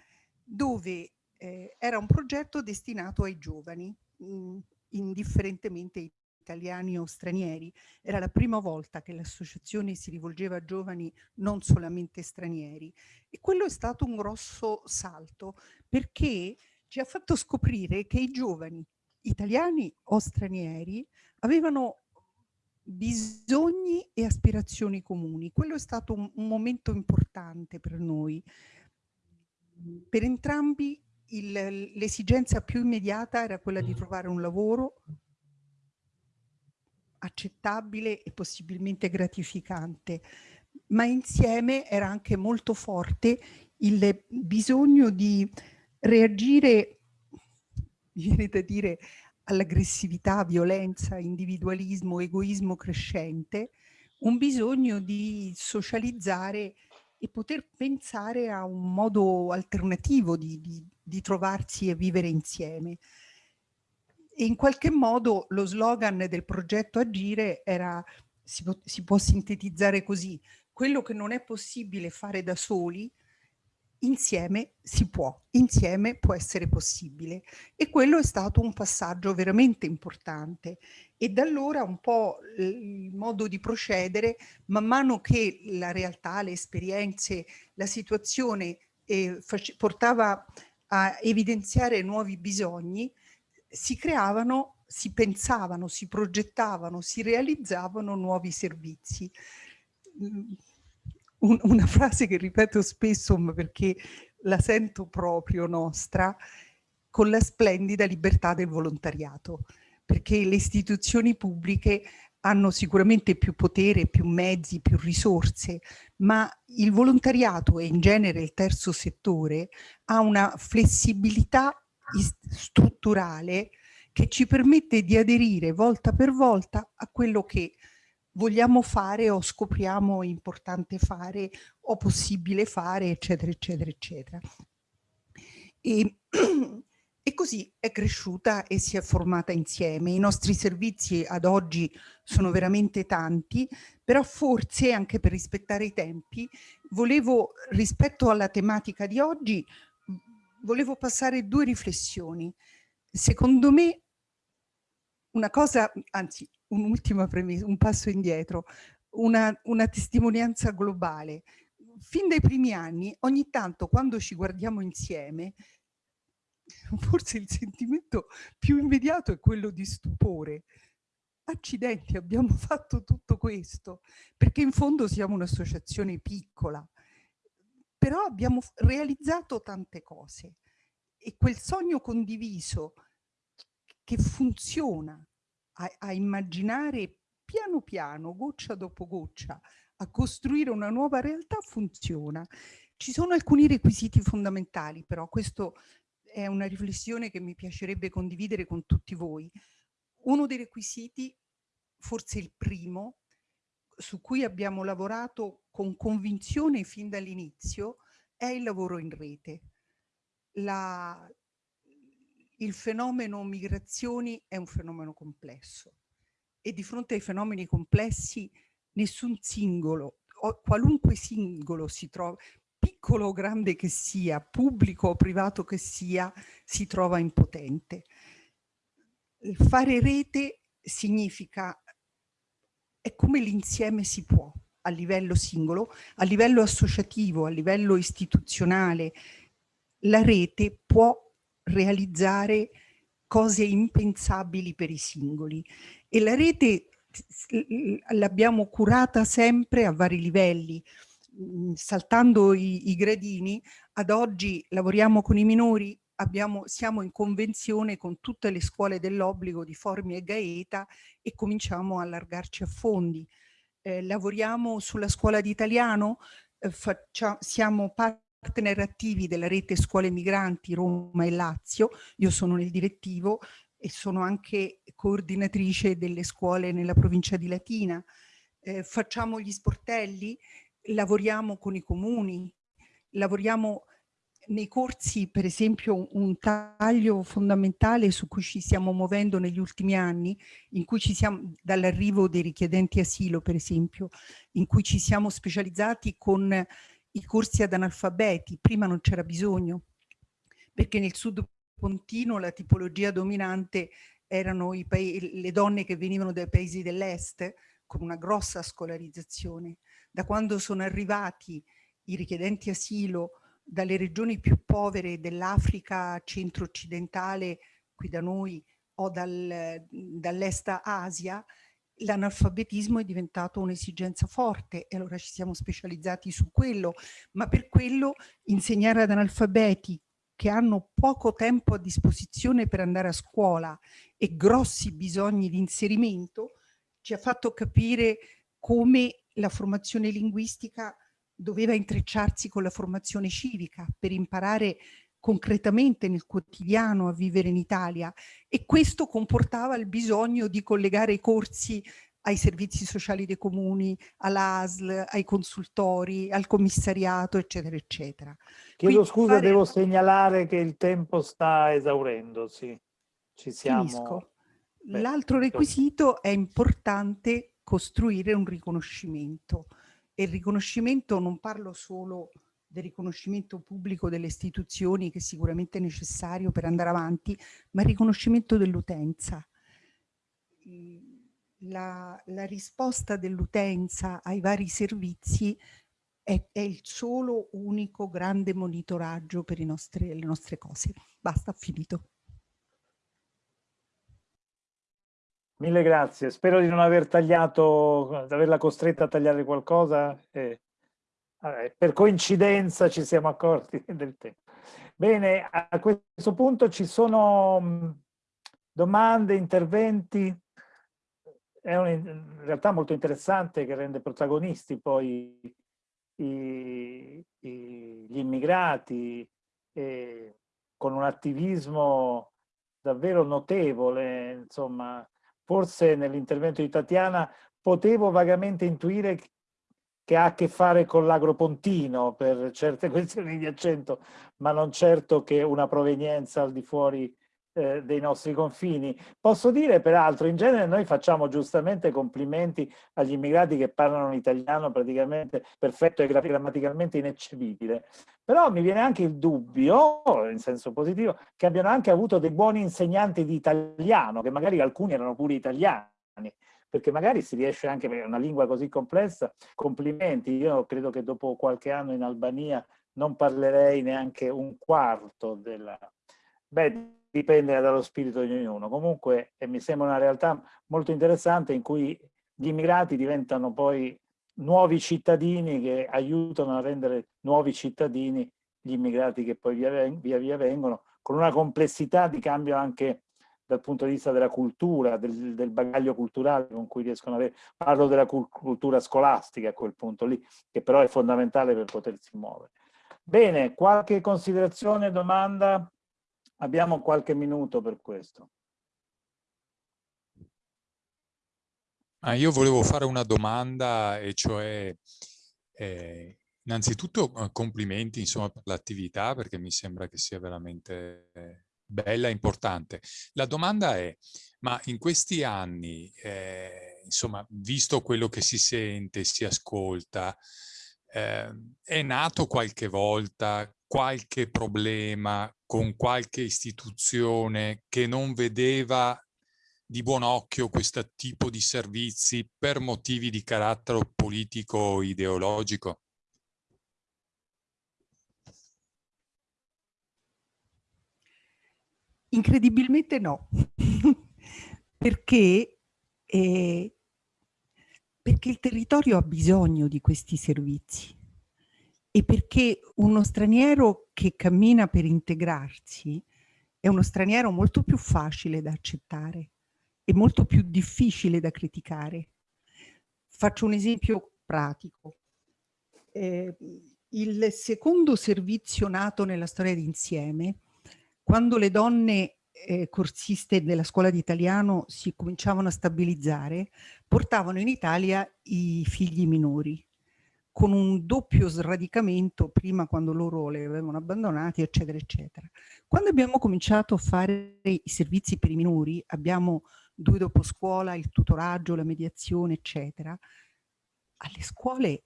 dove eh, era un progetto destinato ai giovani, mh, indifferentemente italiani o stranieri. Era la prima volta che l'associazione si rivolgeva a giovani non solamente stranieri e quello è stato un grosso salto perché ci ha fatto scoprire che i giovani italiani o stranieri avevano bisogni e aspirazioni comuni. Quello è stato un, un momento importante per noi. Per entrambi l'esigenza più immediata era quella di trovare un lavoro accettabile e possibilmente gratificante, ma insieme era anche molto forte il bisogno di reagire, viene da dire, all'aggressività, violenza, individualismo, egoismo crescente, un bisogno di socializzare e poter pensare a un modo alternativo di, di, di trovarsi e vivere insieme. E in qualche modo lo slogan del progetto Agire era, si si può sintetizzare così, quello che non è possibile fare da soli, insieme si può, insieme può essere possibile. E quello è stato un passaggio veramente importante. E da allora un po' il modo di procedere, man mano che la realtà, le esperienze, la situazione eh, portava a evidenziare nuovi bisogni, si creavano, si pensavano, si progettavano, si realizzavano nuovi servizi. Un, una frase che ripeto spesso perché la sento proprio nostra, con la splendida libertà del volontariato, perché le istituzioni pubbliche hanno sicuramente più potere, più mezzi, più risorse, ma il volontariato e in genere il terzo settore ha una flessibilità strutturale che ci permette di aderire volta per volta a quello che vogliamo fare o scopriamo importante fare o possibile fare, eccetera, eccetera, eccetera. E, e così è cresciuta e si è formata insieme. I nostri servizi ad oggi sono veramente tanti, però forse anche per rispettare i tempi, volevo rispetto alla tematica di oggi volevo passare due riflessioni. Secondo me una cosa, anzi un'ultima premessa, un passo indietro, una, una testimonianza globale. Fin dai primi anni, ogni tanto quando ci guardiamo insieme, forse il sentimento più immediato è quello di stupore. Accidenti, abbiamo fatto tutto questo, perché in fondo siamo un'associazione piccola, però abbiamo realizzato tante cose e quel sogno condiviso che funziona a, a immaginare piano piano, goccia dopo goccia, a costruire una nuova realtà funziona. Ci sono alcuni requisiti fondamentali, però questo è una riflessione che mi piacerebbe condividere con tutti voi. Uno dei requisiti, forse il primo, su cui abbiamo lavorato con convinzione fin dall'inizio è il lavoro in rete. La, il fenomeno migrazioni è un fenomeno complesso e di fronte ai fenomeni complessi nessun singolo, qualunque singolo si trova, piccolo o grande che sia, pubblico o privato che sia, si trova impotente. Fare rete significa è come l'insieme si può a livello singolo, a livello associativo, a livello istituzionale. La rete può realizzare cose impensabili per i singoli. E la rete l'abbiamo curata sempre a vari livelli, mm, saltando i, i gradini, ad oggi lavoriamo con i minori, abbiamo, siamo in convenzione con tutte le scuole dell'obbligo di Formi e Gaeta e cominciamo a allargarci a fondi. Eh, lavoriamo sulla scuola di italiano, eh, faccia, siamo partner attivi della rete scuole migranti Roma e Lazio, io sono nel direttivo e sono anche coordinatrice delle scuole nella provincia di Latina, eh, facciamo gli sportelli, lavoriamo con i comuni, lavoriamo nei corsi, per esempio, un taglio fondamentale su cui ci stiamo muovendo negli ultimi anni, in cui ci siamo, dall'arrivo dei richiedenti asilo, per esempio, in cui ci siamo specializzati con i corsi ad analfabeti. Prima non c'era bisogno, perché nel sud pontino la tipologia dominante erano le donne che venivano dai paesi dell'est, con una grossa scolarizzazione. Da quando sono arrivati i richiedenti asilo dalle regioni più povere dell'Africa centro-occidentale, qui da noi, o dal, dall'est Asia, l'analfabetismo è diventato un'esigenza forte e allora ci siamo specializzati su quello, ma per quello insegnare ad analfabeti che hanno poco tempo a disposizione per andare a scuola e grossi bisogni di inserimento ci ha fatto capire come la formazione linguistica doveva intrecciarsi con la formazione civica per imparare concretamente nel quotidiano a vivere in Italia e questo comportava il bisogno di collegare i corsi ai servizi sociali dei comuni, all'ASL, ai consultori, al commissariato, eccetera, eccetera. Chiedo Quindi scusa, fare... devo segnalare che il tempo sta esaurendosi. Ci siamo... L'altro requisito è importante costruire un riconoscimento e il riconoscimento non parlo solo del riconoscimento pubblico delle istituzioni che sicuramente è necessario per andare avanti, ma il riconoscimento dell'utenza. La, la, risposta dell'utenza ai vari servizi è, è, il solo unico grande monitoraggio per nostri, le nostre cose. Basta, finito. Mille grazie, spero di non aver tagliato, di averla costretta a tagliare qualcosa. Eh, per coincidenza ci siamo accorti del tempo. Bene, a questo punto ci sono domande, interventi. È un, in realtà molto interessante che rende protagonisti poi i, i, gli immigrati eh, con un attivismo davvero notevole, insomma, forse nell'intervento di Tatiana potevo vagamente intuire che ha a che fare con l'agropontino per certe questioni di accento, ma non certo che una provenienza al di fuori eh, dei nostri confini. Posso dire peraltro, in genere noi facciamo giustamente complimenti agli immigrati che parlano l'italiano praticamente perfetto e grammaticalmente ineccepibile, però mi viene anche il dubbio, in senso positivo, che abbiano anche avuto dei buoni insegnanti di italiano, che magari alcuni erano pure italiani, perché magari si riesce anche per una lingua così complessa, complimenti, io credo che dopo qualche anno in Albania non parlerei neanche un quarto della... Beh, dipende dallo spirito di ognuno. Comunque mi sembra una realtà molto interessante in cui gli immigrati diventano poi nuovi cittadini che aiutano a rendere nuovi cittadini gli immigrati che poi via via, via vengono, con una complessità di cambio anche dal punto di vista della cultura, del, del, bagaglio culturale con cui riescono ad avere, parlo della cultura scolastica a quel punto lì, che però è fondamentale per potersi muovere. Bene, qualche considerazione, domanda? Abbiamo qualche minuto per questo. Ah, io volevo fare una domanda e cioè eh, innanzitutto eh, complimenti insomma, per l'attività perché mi sembra che sia veramente bella e importante. La domanda è, ma in questi anni, eh, insomma, visto quello che si sente, si ascolta, eh, è nato qualche volta qualche problema con qualche istituzione che non vedeva di buon occhio questo tipo di servizi per motivi di carattere politico o ideologico? Incredibilmente no, perché, eh, perché il territorio ha bisogno di questi servizi e perché uno straniero che cammina per integrarsi è uno straniero molto più facile da accettare e molto più difficile da criticare. Faccio un esempio pratico. Eh, il secondo servizio nato nella storia d'insieme, quando le donne eh, corsiste della scuola di italiano si cominciavano a stabilizzare, portavano in Italia i figli minori con un doppio sradicamento prima quando loro le avevano abbandonati, eccetera, eccetera. Quando abbiamo cominciato a fare i servizi per i minori, abbiamo due dopo scuola, il tutoraggio, la mediazione, eccetera, alle scuole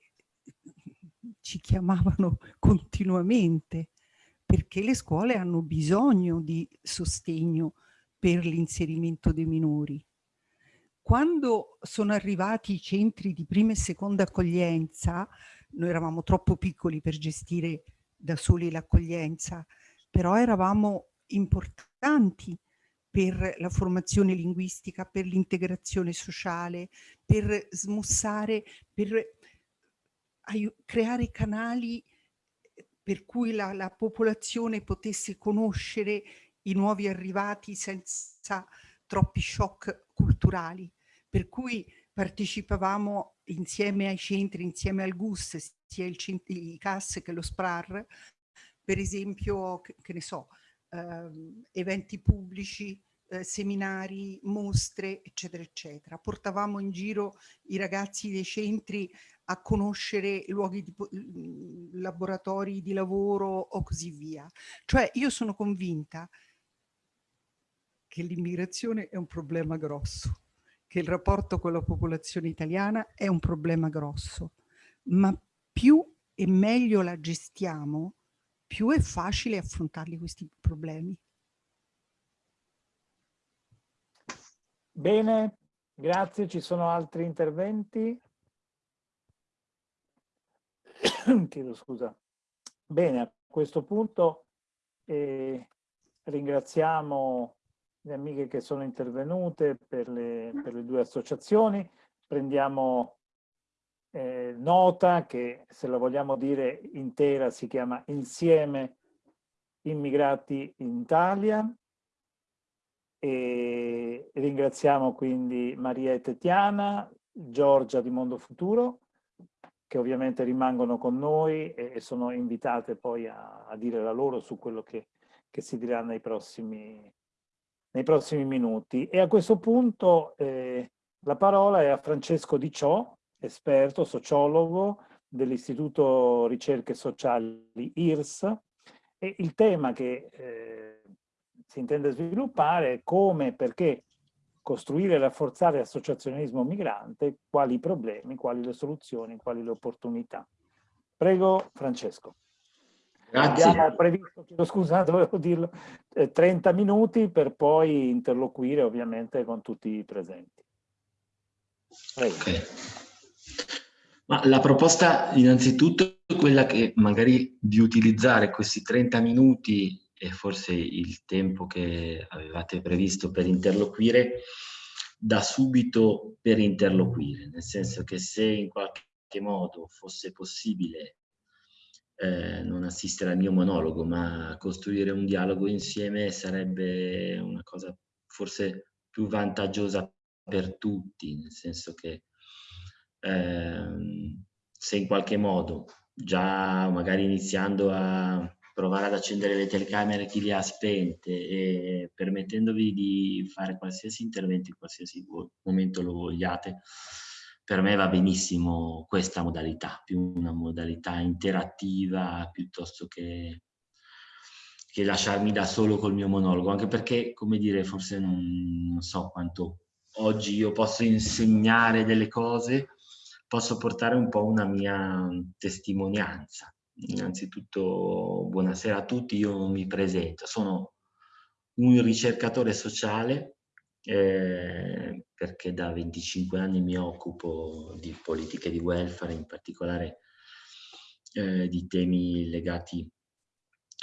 ci chiamavano continuamente perché le scuole hanno bisogno di sostegno per l'inserimento dei minori. Quando sono arrivati i centri di prima e seconda accoglienza, noi eravamo troppo piccoli per gestire da soli l'accoglienza, però eravamo importanti per la formazione linguistica, per l'integrazione sociale, per smussare, per creare canali per cui la, la popolazione potesse conoscere i nuovi arrivati senza troppi shock culturali. Per cui partecipavamo insieme ai centri, insieme al GUS, sia il, i CAS che lo SPRAR, per esempio, che, che ne so, eh, eventi pubblici, eh, seminari, mostre, eccetera, eccetera. Portavamo in giro i ragazzi dei centri a conoscere luoghi di laboratori di lavoro o così via. Cioè io sono convinta che l'immigrazione è un problema grosso, che il rapporto con la popolazione italiana è un problema grosso, ma più e meglio la gestiamo, più è facile affrontarli questi problemi. Bene, grazie. Ci sono altri interventi? Chiedo scusa. Bene, a questo punto eh, ringraziamo le amiche che sono intervenute per le, per le due associazioni. Prendiamo eh, nota che, se la vogliamo dire intera, si chiama Insieme Immigrati in Italia. E ringraziamo quindi Maria e Tetiana, Giorgia di Mondo Futuro, che ovviamente rimangono con noi e, e sono invitate poi a, a, dire la loro su quello che, che si dirà nei prossimi, nei prossimi, minuti. E a questo punto eh, la parola è a Francesco Di Ciò, esperto, sociologo dell'Istituto Ricerche Sociali IRS, e il tema che eh, si intende sviluppare è come, perché costruire e rafforzare l'associazionismo migrante, quali i problemi, quali le soluzioni, quali le opportunità. Prego Francesco. Grazie. Abbiamo previsto, chiedo scusa, dovevo dirlo, eh, 30 minuti per poi interloquire ovviamente con tutti i presenti. Prego. Okay. Ma la proposta innanzitutto è quella che magari di utilizzare questi 30 minuti e forse il tempo che avevate previsto per interloquire da subito per interloquire, nel senso che se in qualche modo fosse possibile eh, non assistere al mio monologo, ma costruire un dialogo insieme sarebbe una cosa forse più vantaggiosa per tutti, nel senso che eh, se in qualche modo, già magari iniziando a provare ad accendere le telecamere chi le ha spente e permettendovi di fare qualsiasi intervento in qualsiasi momento lo vogliate, per me va benissimo questa modalità, più una modalità interattiva piuttosto che, che lasciarmi da solo col mio monologo, anche perché, come dire, forse non, non so quanto oggi io posso insegnare delle cose, posso portare un po' una mia testimonianza Innanzitutto buonasera a tutti, io mi presento, sono un ricercatore sociale eh, perché da 25 anni mi occupo di politiche di welfare, in particolare eh, di temi legati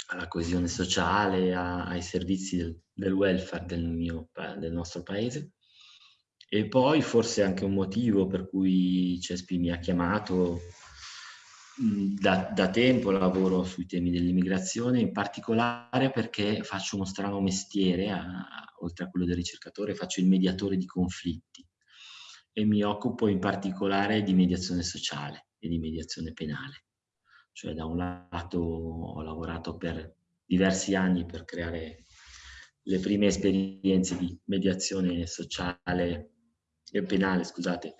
alla coesione sociale, a, ai servizi del, del welfare del, mio, del nostro paese. E poi forse anche un motivo per cui Cespi mi ha chiamato da, da, tempo lavoro sui temi dell'immigrazione, in particolare perché faccio uno strano mestiere, a, oltre a quello del ricercatore, faccio il mediatore di conflitti e mi occupo in particolare di mediazione sociale e di mediazione penale. Cioè da un lato ho lavorato per diversi anni per creare le prime esperienze di mediazione sociale e penale, scusate,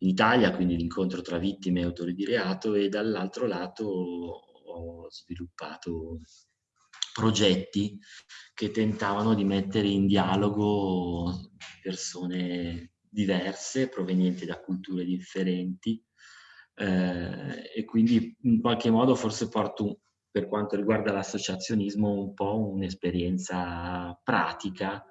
in Italia, quindi l'incontro tra vittime e autori di reato, e dall'altro lato ho sviluppato progetti che tentavano di mettere in dialogo persone diverse, provenienti da culture differenti, eh, e quindi in qualche modo forse porto, per quanto riguarda l'associazionismo, un po' un'esperienza pratica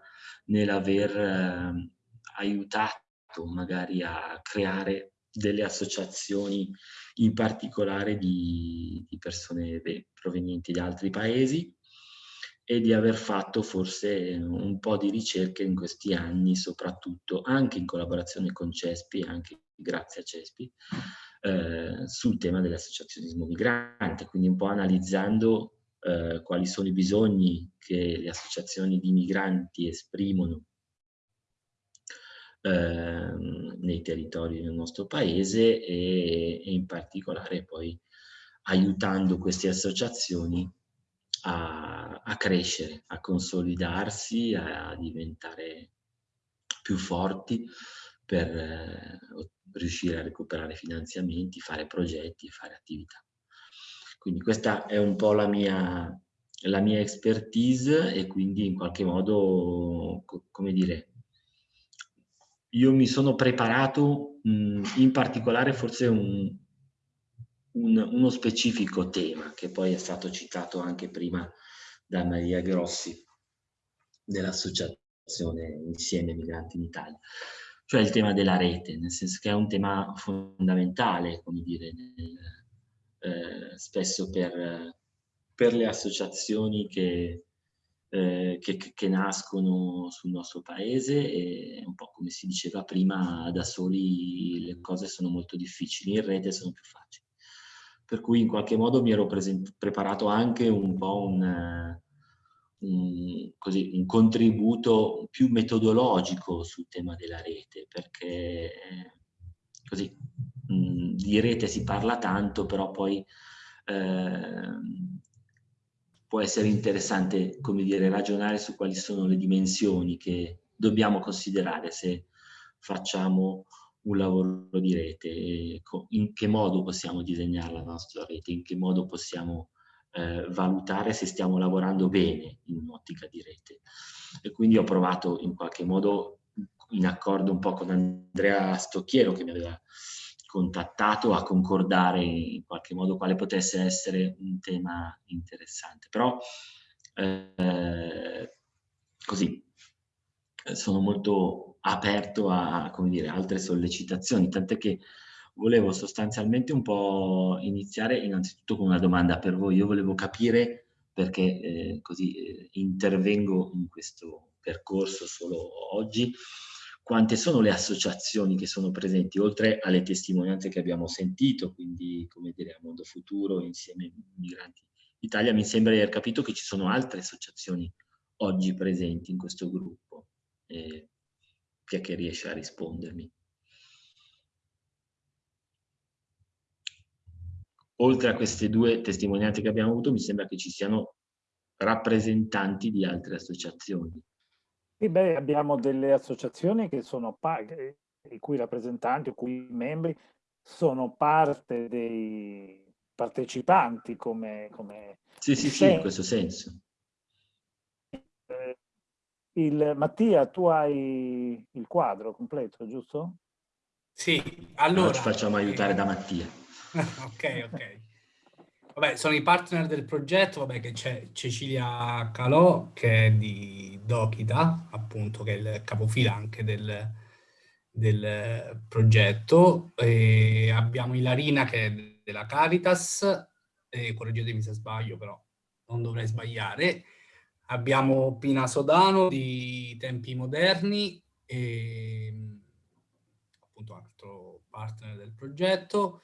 nell'aver eh, aiutato magari a creare delle associazioni in particolare di, di persone beh, provenienti da altri paesi e di aver fatto forse un po' di ricerche in questi anni, soprattutto anche in collaborazione con CESPI, anche grazie a CESPI, eh, sul tema dell'associazionismo migrante, quindi un po' analizzando eh, quali sono i bisogni che le associazioni di migranti esprimono eh, nei territori del nostro paese e, e in particolare poi aiutando queste associazioni a, a, crescere, a consolidarsi, a, diventare più forti per eh, riuscire a recuperare finanziamenti, fare progetti, fare attività. Quindi questa è un po' la mia, la mia expertise e quindi in qualche modo, come dire, io mi sono preparato mh, in particolare forse un, un, uno specifico tema che poi è stato citato anche prima da Maria Grossi dell'associazione Insieme Migranti in Italia, cioè il tema della rete, nel senso che è un tema fondamentale, come dire, nel, eh, spesso per, per le associazioni che eh, che, che, nascono sul nostro paese e un po' come si diceva prima, da soli le cose sono molto difficili, in rete sono più facili. Per cui in qualche modo mi ero preparato anche un po' un, un, così, un, contributo più metodologico sul tema della rete, perché così mh, di rete si parla tanto, però poi eh, può essere interessante, come dire, ragionare su quali sono le dimensioni che dobbiamo considerare se facciamo un lavoro di rete, in che modo possiamo disegnare la nostra rete, in che modo possiamo eh, valutare se stiamo lavorando bene in un'ottica di rete. E quindi ho provato in qualche modo, in accordo un po' con Andrea Stocchiero, che mi aveva contattato a concordare in qualche modo quale potesse essere un tema interessante. Però eh, così sono molto aperto a dire, altre sollecitazioni, tant'è che volevo sostanzialmente un po' iniziare innanzitutto con una domanda per voi. Io volevo capire perché eh, così eh, intervengo in questo percorso solo oggi, quante sono le associazioni che sono presenti, oltre alle testimonianze che abbiamo sentito, quindi come dire a Mondo Futuro, insieme Migranti Italia, mi sembra di aver capito che ci sono altre associazioni oggi presenti in questo gruppo. Eh, chi è che riesce a rispondermi? Oltre a queste due testimonianze che abbiamo avuto, mi sembra che ci siano rappresentanti di altre associazioni. Sì, beh, abbiamo delle associazioni che sono i cui rappresentanti, i cui membri sono parte dei partecipanti come... come sì, sì, sì, in questo senso. Eh, il, Mattia, tu hai il quadro completo, giusto? Sì, allora... allora ci facciamo aiutare da Mattia. ok, ok. Vabbè, sono i partner del progetto, vabbè, che c'è Cecilia Calò, che è di Dokita, appunto, che è il capofila anche del, del progetto. E abbiamo Ilarina, che è della Caritas, e correggetemi se sbaglio, però non dovrei sbagliare. Abbiamo Pina Sodano di Tempi Moderni, e, appunto altro partner del progetto.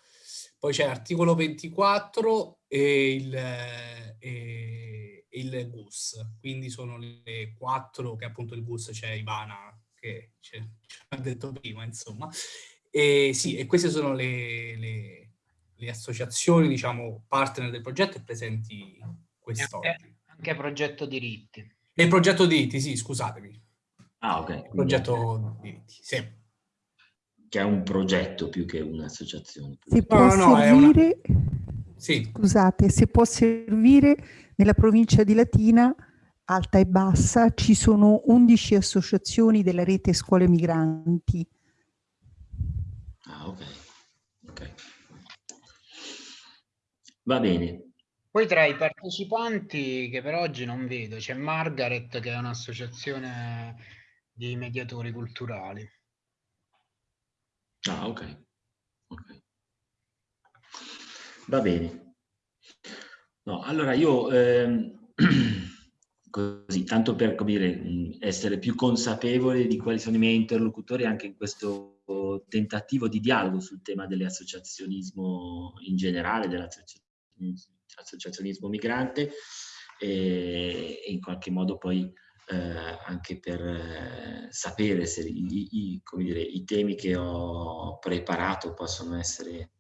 Poi c'è articolo 24 e il, e il GUS, quindi sono le quattro che appunto il GUS c'è Ivana che ci ha detto prima, insomma. E sì, e queste sono le, le, le associazioni, diciamo, partner del progetto e presenti quest'oggi. Anche, anche progetto diritti. E il progetto diritti, sì, scusatemi. Ah, ok. Il progetto diritti, sì che è un progetto più che un'associazione. Si può no, servire, Sì, scusate, si può servire nella provincia di Latina, alta e bassa, ci sono 11 associazioni della rete scuole migranti. Ah, ok. ok. Va bene. Poi tra i partecipanti che per oggi non vedo, c'è Margaret che è un'associazione di mediatori culturali. Ah, ok. Ok. Va bene. No, allora io ehm, così, tanto per dire, essere più consapevole di quali sono i miei interlocutori anche in questo tentativo di dialogo sul tema dell'associazionismo in generale, dell'associazionismo migrante e in qualche modo poi eh, anche per eh, sapere se i, i, dire, i, temi che ho preparato possono essere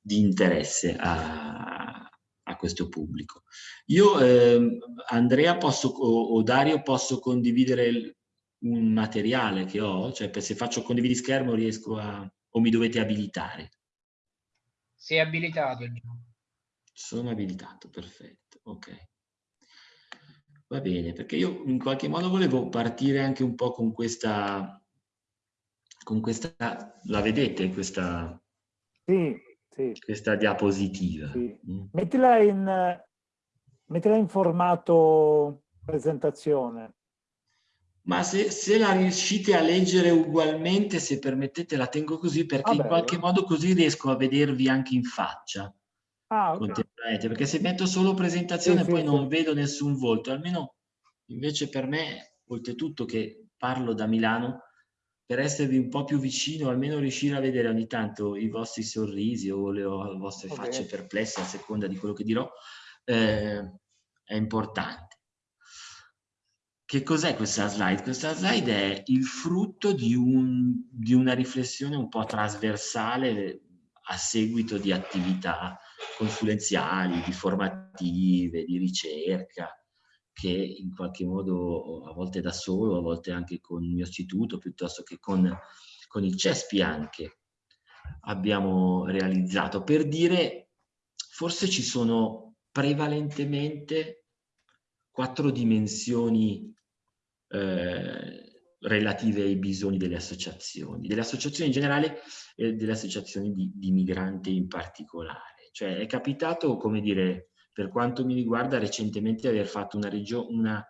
di interesse a, a questo pubblico. Io, eh, Andrea posso, o, o, Dario, posso condividere un materiale che ho? Cioè, se faccio condividi schermo riesco a... o mi dovete abilitare? Sei abilitato. Sono abilitato, perfetto, ok. Va bene, perché io in qualche modo volevo partire anche un po' con questa, con questa, la vedete questa, sì, sì. questa diapositiva? Sì. Mm. Mettila, in, mettila in formato presentazione. Ma se, se, la riuscite a leggere ugualmente, se permettete, la tengo così perché ah, in qualche modo così riesco a vedervi anche in faccia. Ah, okay. Perché se metto solo presentazione sì, poi sì, non sì. vedo nessun volto, almeno invece per me, oltretutto che parlo da Milano, per esservi un po' più vicino, almeno riuscire a vedere ogni tanto i vostri sorrisi o le, vostre okay. facce perplesse a seconda di quello che dirò, eh, è importante. Che cos'è questa slide? Questa slide è il frutto di, un, di, una riflessione un po' trasversale a seguito di attività consulenziali, di formative, di ricerca, che in qualche modo a volte da solo, a volte anche con il mio istituto, piuttosto che con, con il CESPI anche, abbiamo realizzato. Per dire, forse ci sono prevalentemente quattro dimensioni eh, relative ai bisogni delle associazioni, delle associazioni in generale e delle associazioni di, di migranti in particolare. Cioè è capitato, come dire, per quanto mi riguarda, recentemente aver fatto una, una,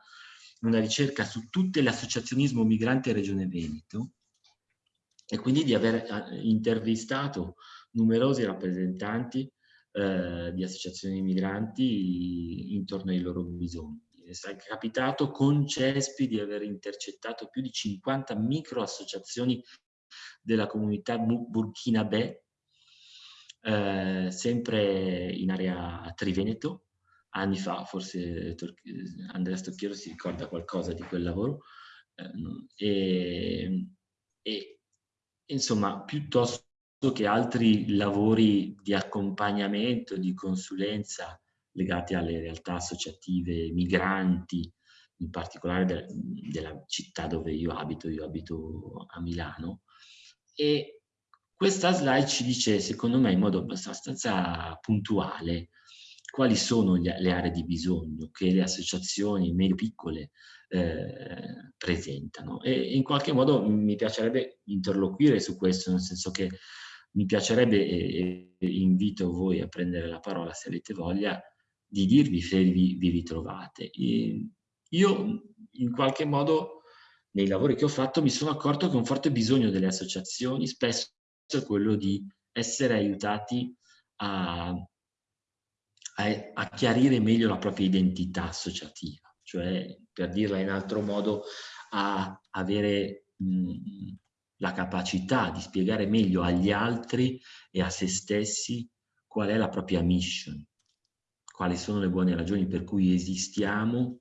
una ricerca su tutte le associazionismo migrante Regione Veneto e quindi di aver eh, intervistato numerosi rappresentanti eh, di associazioni migranti intorno ai loro bisogni. È capitato con CESPI di aver intercettato più di 50 micro associazioni della comunità burkinabè, eh, sempre in area Triveneto, anni fa, forse Andrea Stocchiero si ricorda qualcosa di quel lavoro, eh, e, e insomma piuttosto che altri lavori di accompagnamento, di consulenza legati alle realtà associative migranti, in particolare de della città dove io abito, io abito a Milano, e questa slide ci dice, secondo me, in modo abbastanza puntuale, quali sono le aree di bisogno che le associazioni medio piccole eh, presentano. E in qualche modo mi piacerebbe interloquire su questo, nel senso che mi piacerebbe, e, e invito voi a prendere la parola se avete voglia, di dirvi se vi, vi ritrovate. E io in qualche modo nei lavori che ho fatto mi sono accorto che un forte bisogno delle associazioni spesso è quello di essere aiutati a, a, a chiarire meglio la propria identità associativa, cioè per dirla in altro modo a avere mh, la capacità di spiegare meglio agli altri e a se stessi qual è la propria mission, quali sono le buone ragioni per cui esistiamo,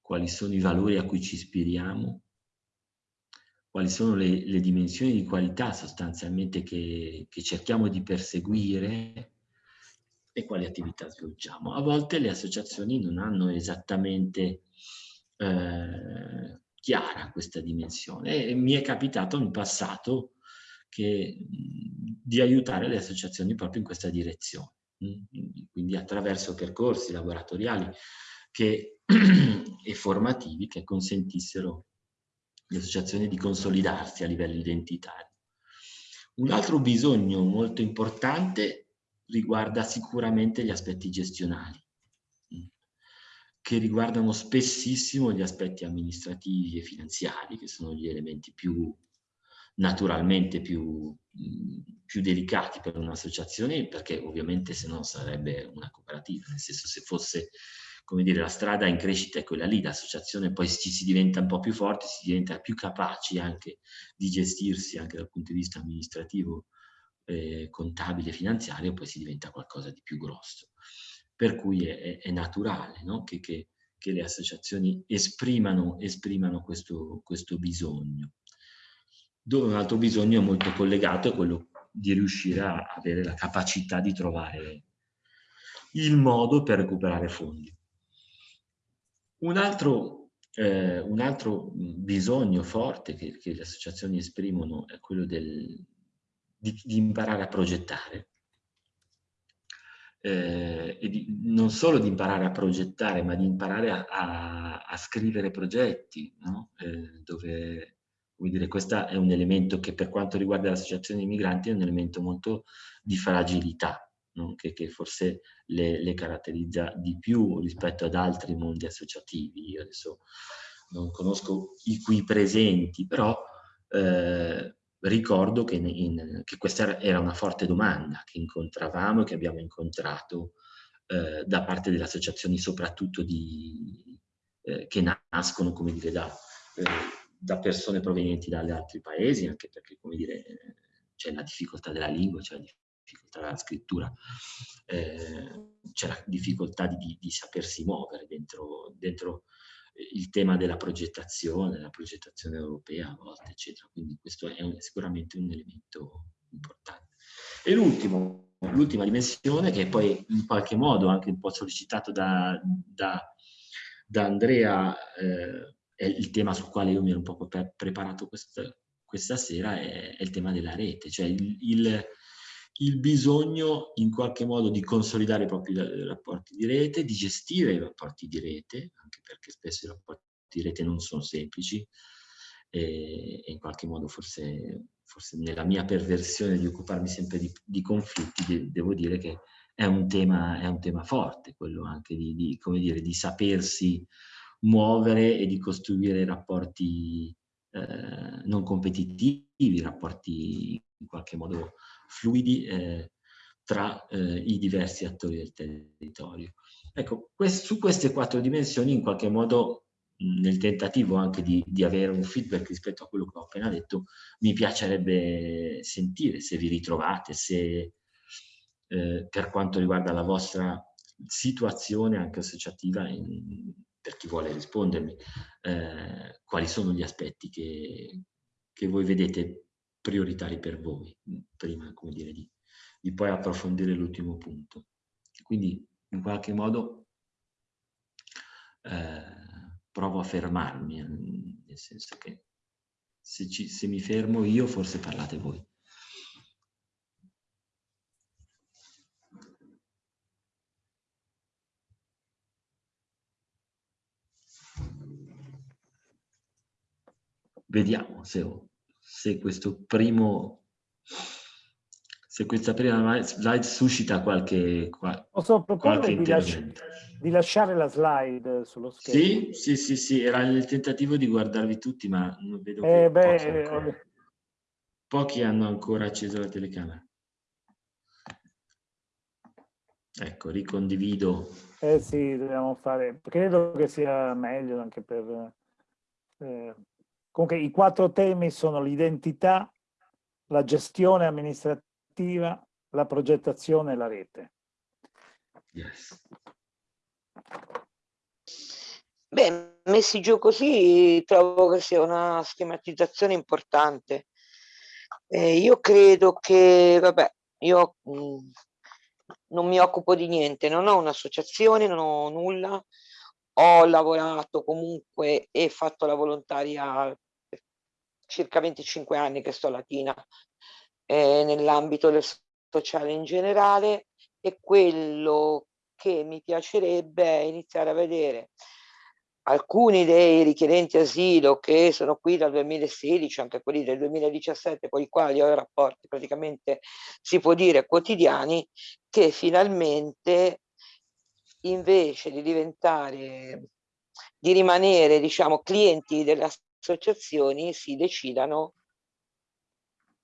quali sono i valori a cui ci ispiriamo, quali sono le, le dimensioni di qualità sostanzialmente che, che, cerchiamo di perseguire e quali attività svolgiamo. A volte le associazioni non hanno esattamente eh, chiara questa dimensione e mi è capitato in passato che, di aiutare le associazioni proprio in questa direzione. Quindi attraverso percorsi laboratoriali che, e formativi che consentissero alle associazioni di consolidarsi a livello identitario. Un altro bisogno molto importante riguarda sicuramente gli aspetti gestionali, che riguardano spessissimo gli aspetti amministrativi e finanziari, che sono gli elementi più naturalmente più, più delicati per un'associazione, perché ovviamente se no sarebbe una cooperativa, nel senso se fosse come dire, la strada in crescita è quella lì, l'associazione poi ci si diventa un po' più forti, si diventa più capaci anche di gestirsi anche dal punto di vista amministrativo, eh, contabile, finanziario, poi si diventa qualcosa di più grosso. Per cui è, è naturale no? che, che, che, le associazioni esprimano, esprimano questo, questo bisogno. Dove un altro bisogno molto collegato è quello di riuscire a avere la capacità di trovare il modo per recuperare fondi. Un altro, eh, un altro bisogno forte che, che, le associazioni esprimono è quello del, di, di imparare a progettare. Eh, e di, non solo di imparare a progettare, ma di imparare a, a, a scrivere progetti, no? eh, dove, vuol dire, questo è un elemento che per quanto riguarda l'associazione dei migranti è un elemento molto di fragilità? Che, che, forse le, le, caratterizza di più rispetto ad altri mondi associativi. Io adesso non conosco i qui presenti, però eh, ricordo che, in, che, questa era una forte domanda che incontravamo e che abbiamo incontrato eh, da parte delle associazioni, soprattutto di, eh, che nascono, come dire, da, eh, da persone provenienti dagli altri paesi, anche perché, come dire, c'è la difficoltà della lingua, c'è la difficoltà della scrittura, eh, c'è la difficoltà di, di, sapersi muovere dentro, dentro, il tema della progettazione, la progettazione europea a volte, eccetera. Quindi questo è un, sicuramente un elemento importante. E l'ultimo, l'ultima dimensione, che poi in qualche modo anche un po' sollecitato da, da, da Andrea, eh, è il tema sul quale io mi ero un po' preparato questa, questa sera, è, è, il tema della rete, cioè il, il il bisogno in qualche modo di consolidare i propri rapporti di rete, di gestire i rapporti di rete, anche perché spesso i rapporti di rete non sono semplici e, e in qualche modo forse, forse, nella mia perversione di occuparmi sempre di, di conflitti de, devo dire che è un tema, è un tema forte, quello anche di, di, dire, di sapersi muovere e di costruire rapporti eh, non competitivi, rapporti in qualche modo fluidi eh, tra eh, i diversi attori del territorio. Ecco, quest su queste quattro dimensioni in qualche modo nel tentativo anche di, di, avere un feedback rispetto a quello che ho appena detto, mi piacerebbe sentire se vi ritrovate, se eh, per quanto riguarda la vostra situazione anche associativa, in, per chi vuole rispondermi, eh, quali sono gli aspetti che, che voi vedete prioritari per voi, prima come dire, di, di poi approfondire l'ultimo punto. Quindi in qualche modo eh, provo a fermarmi, nel senso che se, ci, se mi fermo io forse parlate voi. Vediamo se ho se questo primo se questa prima slide suscita qualche, qual, Posso proporre di, lasci di, lasciare la slide sullo schermo? Sì, sì, sì, sì, era il tentativo di guardarvi tutti, ma non vedo eh, beh, pochi, eh, pochi hanno ancora acceso la telecamera. Ecco, ricondivido. Eh sì, dobbiamo fare, credo che sia meglio anche per eh, Comunque i quattro temi sono l'identità, la gestione amministrativa, la progettazione e la rete. Yes. Beh, messi giù così trovo che sia una schematizzazione importante. Eh, io credo che, vabbè, io mh, mm, non mi occupo di niente, non ho un'associazione, non ho nulla, ho lavorato comunque e fatto la volontaria per circa 25 anni che sto a Latina eh, nell'ambito del sociale in generale e quello che mi piacerebbe è iniziare a vedere alcuni dei richiedenti asilo che sono qui dal 2016, anche quelli del 2017, con i quali ho rapporti praticamente, si può dire, quotidiani, che finalmente invece di diventare, di rimanere, diciamo, clienti delle associazioni, si decidano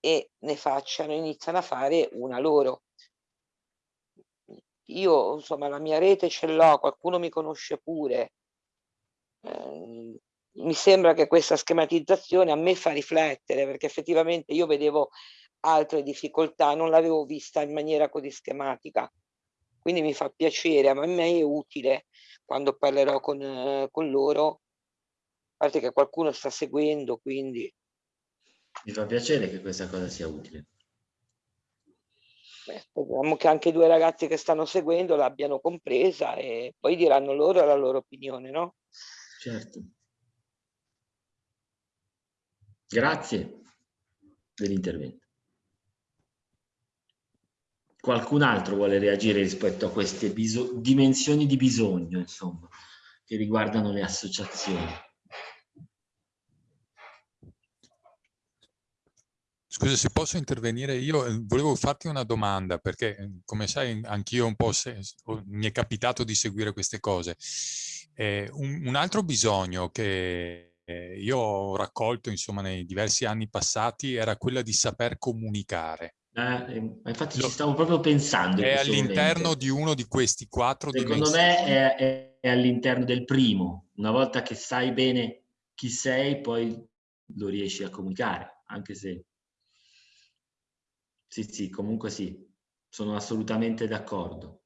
e ne facciano, iniziano a fare una loro. Io, insomma, la mia rete ce l'ho, qualcuno mi conosce pure, Ehm, mi sembra che questa schematizzazione a me fa riflettere perché effettivamente io vedevo altre difficoltà, non l'avevo vista in maniera così schematica. Quindi mi fa piacere, ma a me è utile quando parlerò con, eh, con loro, a parte che qualcuno sta seguendo, quindi... Mi fa piacere che questa cosa sia utile. Beh, speriamo che anche due ragazzi che stanno seguendo l'abbiano compresa e poi diranno loro la loro opinione, no? Certo. Grazie dell'intervento. Qualcun altro vuole reagire rispetto a queste dimensioni di bisogno, insomma, che riguardano le associazioni? Scusa, se posso intervenire, io eh, volevo farti una domanda, perché eh, come sai anch'io un po' se, mi è capitato di seguire queste cose. Eh, un, un, altro bisogno che eh, io ho raccolto insomma nei diversi anni passati era quella di saper comunicare. Eh, infatti Lo, ci stavo proprio pensando. È all'interno di uno di questi quattro Secondo me è, è, è all'interno del primo. Una volta che sai bene chi sei, poi lo riesci a comunicare, anche se... Sì, sì, comunque sì, sono assolutamente d'accordo.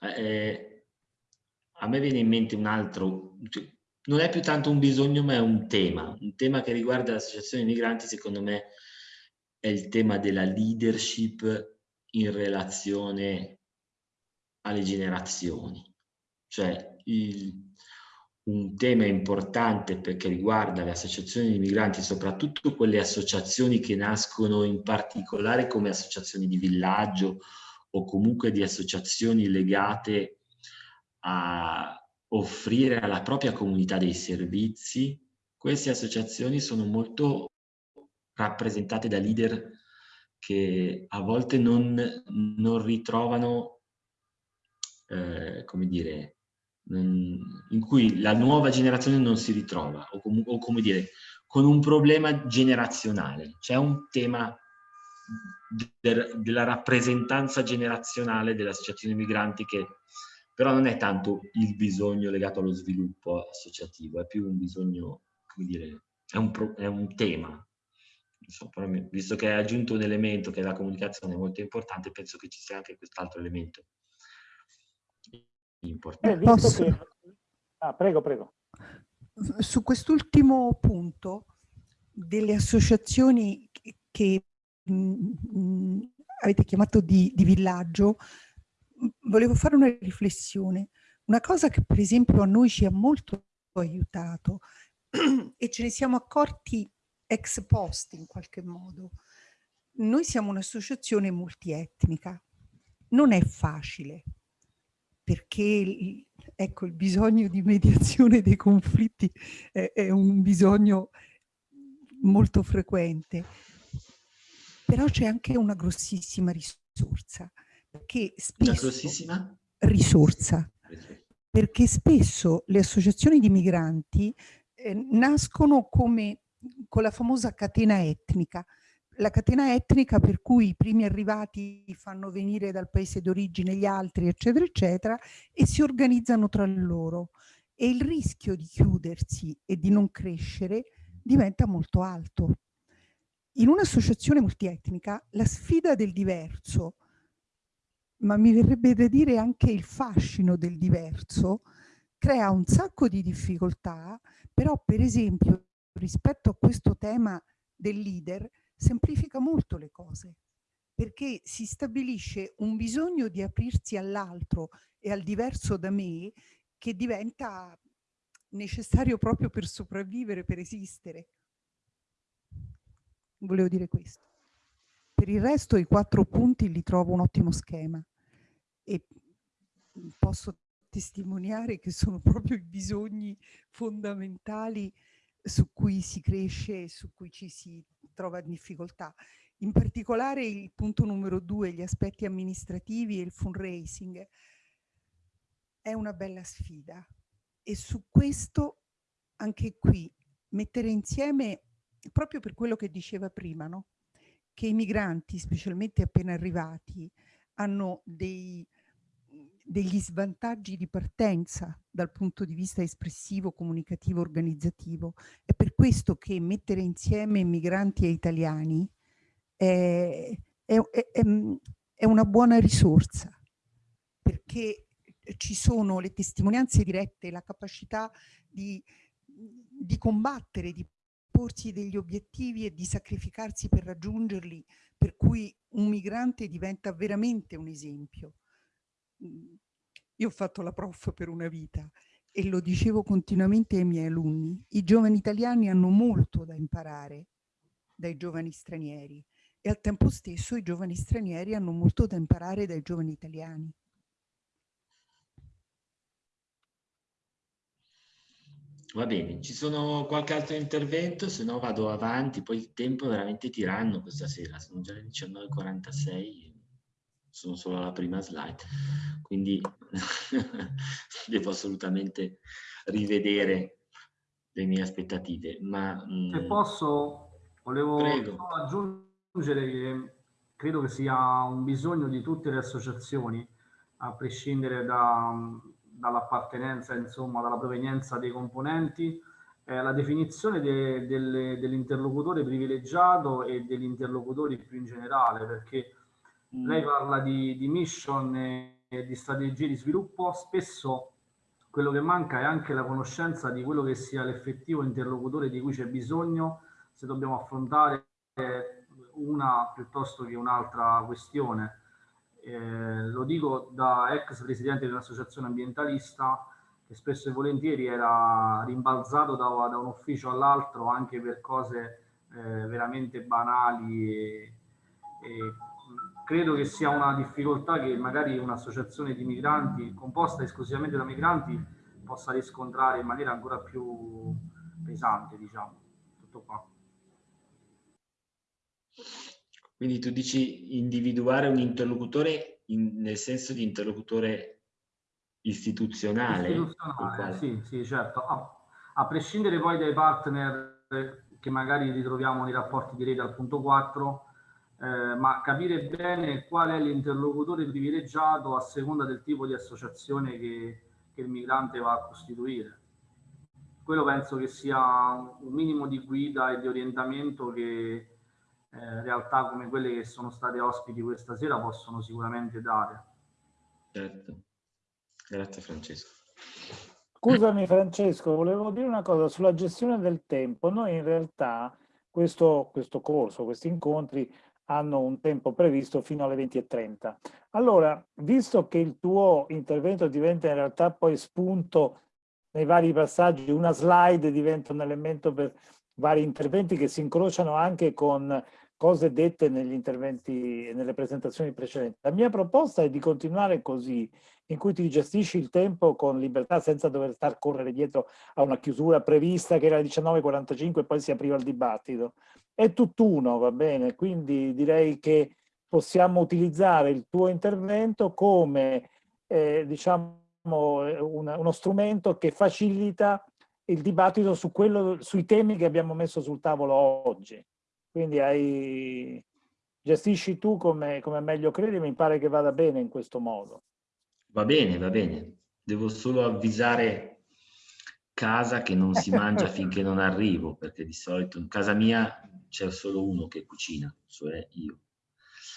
eh, a me viene in mente un altro, cioè, non è più tanto un bisogno ma è un tema, un tema che riguarda l'associazione migranti secondo me è il tema della leadership in relazione alle generazioni, cioè il, un tema importante perché riguarda le associazioni di migranti, soprattutto quelle associazioni che nascono in particolare come associazioni di villaggio o comunque di associazioni legate a offrire alla propria comunità dei servizi, queste associazioni sono molto rappresentate da leader che a volte non, non ritrovano, eh, come dire, in cui la nuova generazione non si ritrova, o, com o come dire, con un problema generazionale. C'è un tema de della rappresentanza generazionale delle associazioni migranti che però non è tanto il bisogno legato allo sviluppo associativo, è più un bisogno, come dire, è un, pro, è un tema. Insomma, visto che hai aggiunto un elemento che è la comunicazione molto importante, penso che ci sia anche quest'altro elemento importante. Eh, che... ah, prego, prego. Su quest'ultimo punto delle associazioni che mh, avete chiamato di, di villaggio, volevo fare una riflessione. Una cosa che per esempio a noi ci ha molto aiutato e ce ne siamo accorti ex post in qualche modo. Noi siamo un'associazione multietnica. Non è facile perché ecco, il bisogno di mediazione dei conflitti è, è un bisogno molto frequente però c'è anche una grossissima risorsa, perché spesso... Risorsa, perché spesso le associazioni di migranti eh, nascono come con la famosa catena etnica, la catena etnica per cui i primi arrivati fanno venire dal paese d'origine gli altri, eccetera, eccetera, e si organizzano tra loro. E il rischio di chiudersi e di non crescere diventa molto alto. In un'associazione multietnica la sfida del diverso, ma mi verrebbe da dire anche il fascino del diverso, crea un sacco di difficoltà, però per esempio rispetto a questo tema del leader semplifica molto le cose, perché si stabilisce un bisogno di aprirsi all'altro e al diverso da me che diventa necessario proprio per sopravvivere, per esistere. Volevo dire questo. Per il resto i quattro punti li trovo un ottimo schema e posso testimoniare che sono proprio i bisogni fondamentali su cui si cresce e su cui ci si trova in difficoltà. In particolare il punto numero due, gli aspetti amministrativi e il fundraising, è una bella sfida e su questo anche qui mettere insieme proprio per quello che diceva prima, no? Che i migranti, specialmente appena arrivati, hanno dei, degli svantaggi di partenza dal punto di vista espressivo, comunicativo, organizzativo. È per questo che mettere insieme migranti e italiani è, è, è, è una buona risorsa, perché ci sono le testimonianze dirette, la capacità di, di combattere, di porsi degli obiettivi e di sacrificarsi per raggiungerli, per cui un migrante diventa veramente un esempio. Mhmm, io ho fatto la prof per una vita e lo dicevo continuamente ai miei alunni, i giovani italiani hanno molto da imparare dai giovani stranieri e al tempo stesso i giovani stranieri hanno molto da imparare dai giovani italiani. Va bene, ci sono qualche altro intervento, se no vado avanti, poi il tempo è veramente tiranno questa sera, sono già le 19.46, sono solo alla prima slide, quindi devo assolutamente rivedere le mie aspettative. Ma, se mm, posso, volevo aggiungere che credo che sia un bisogno di tutte le associazioni, a prescindere da dall'appartenenza, insomma, dalla provenienza dei componenti, eh, la definizione de, de, dell'interlocutore privilegiato e degli interlocutori più in generale, perché mm. lei parla di, di mission e, e di strategie di sviluppo, spesso quello che manca è anche la conoscenza di quello che sia l'effettivo interlocutore di cui c'è bisogno se dobbiamo affrontare una piuttosto che un'altra questione eh, lo dico da ex presidente dell'associazione ambientalista che spesso e volentieri era rimbalzato da, da un ufficio all'altro anche per cose eh, veramente banali e, e credo che sia una difficoltà che magari un'associazione di migranti composta esclusivamente da migranti possa riscontrare in maniera ancora più pesante, diciamo. Tutto qua. Quindi tu dici individuare un interlocutore in, nel senso di interlocutore istituzionale? Istituzionale, sì, sì, certo. A, a, prescindere poi dai partner che magari ritroviamo nei rapporti di rete al punto 4, eh, ma capire bene qual è l'interlocutore privilegiato a seconda del tipo di associazione che, che il migrante va a costituire. Quello penso che sia un minimo di guida e di orientamento che eh, realtà come quelle che sono state ospiti questa sera possono sicuramente dare. Certo, grazie Francesco. Scusami Francesco, volevo dire una cosa sulla gestione del tempo. Noi in realtà questo, questo corso, questi incontri hanno un tempo previsto fino alle 20.30. Allora, visto che il tuo intervento diventa in realtà poi spunto nei vari passaggi, una slide diventa un elemento per vari interventi che si incrociano anche con cose dette negli interventi, nelle presentazioni precedenti. La mia proposta è di continuare così, in cui ti gestisci il tempo con libertà senza dover star correre dietro a una chiusura prevista che era alle 19.45 e poi si apriva il dibattito. È tutt'uno, va bene? Quindi direi che possiamo utilizzare il tuo intervento come, eh, diciamo, una, uno strumento che facilita il dibattito su quello, sui temi che abbiamo messo sul tavolo oggi. Quindi hai, gestisci tu come, come meglio credi, mi pare che vada bene in questo modo. Va bene, va bene. Devo solo avvisare casa che non si mangia finché non arrivo, perché di solito in casa mia c'è solo uno che cucina, cioè io.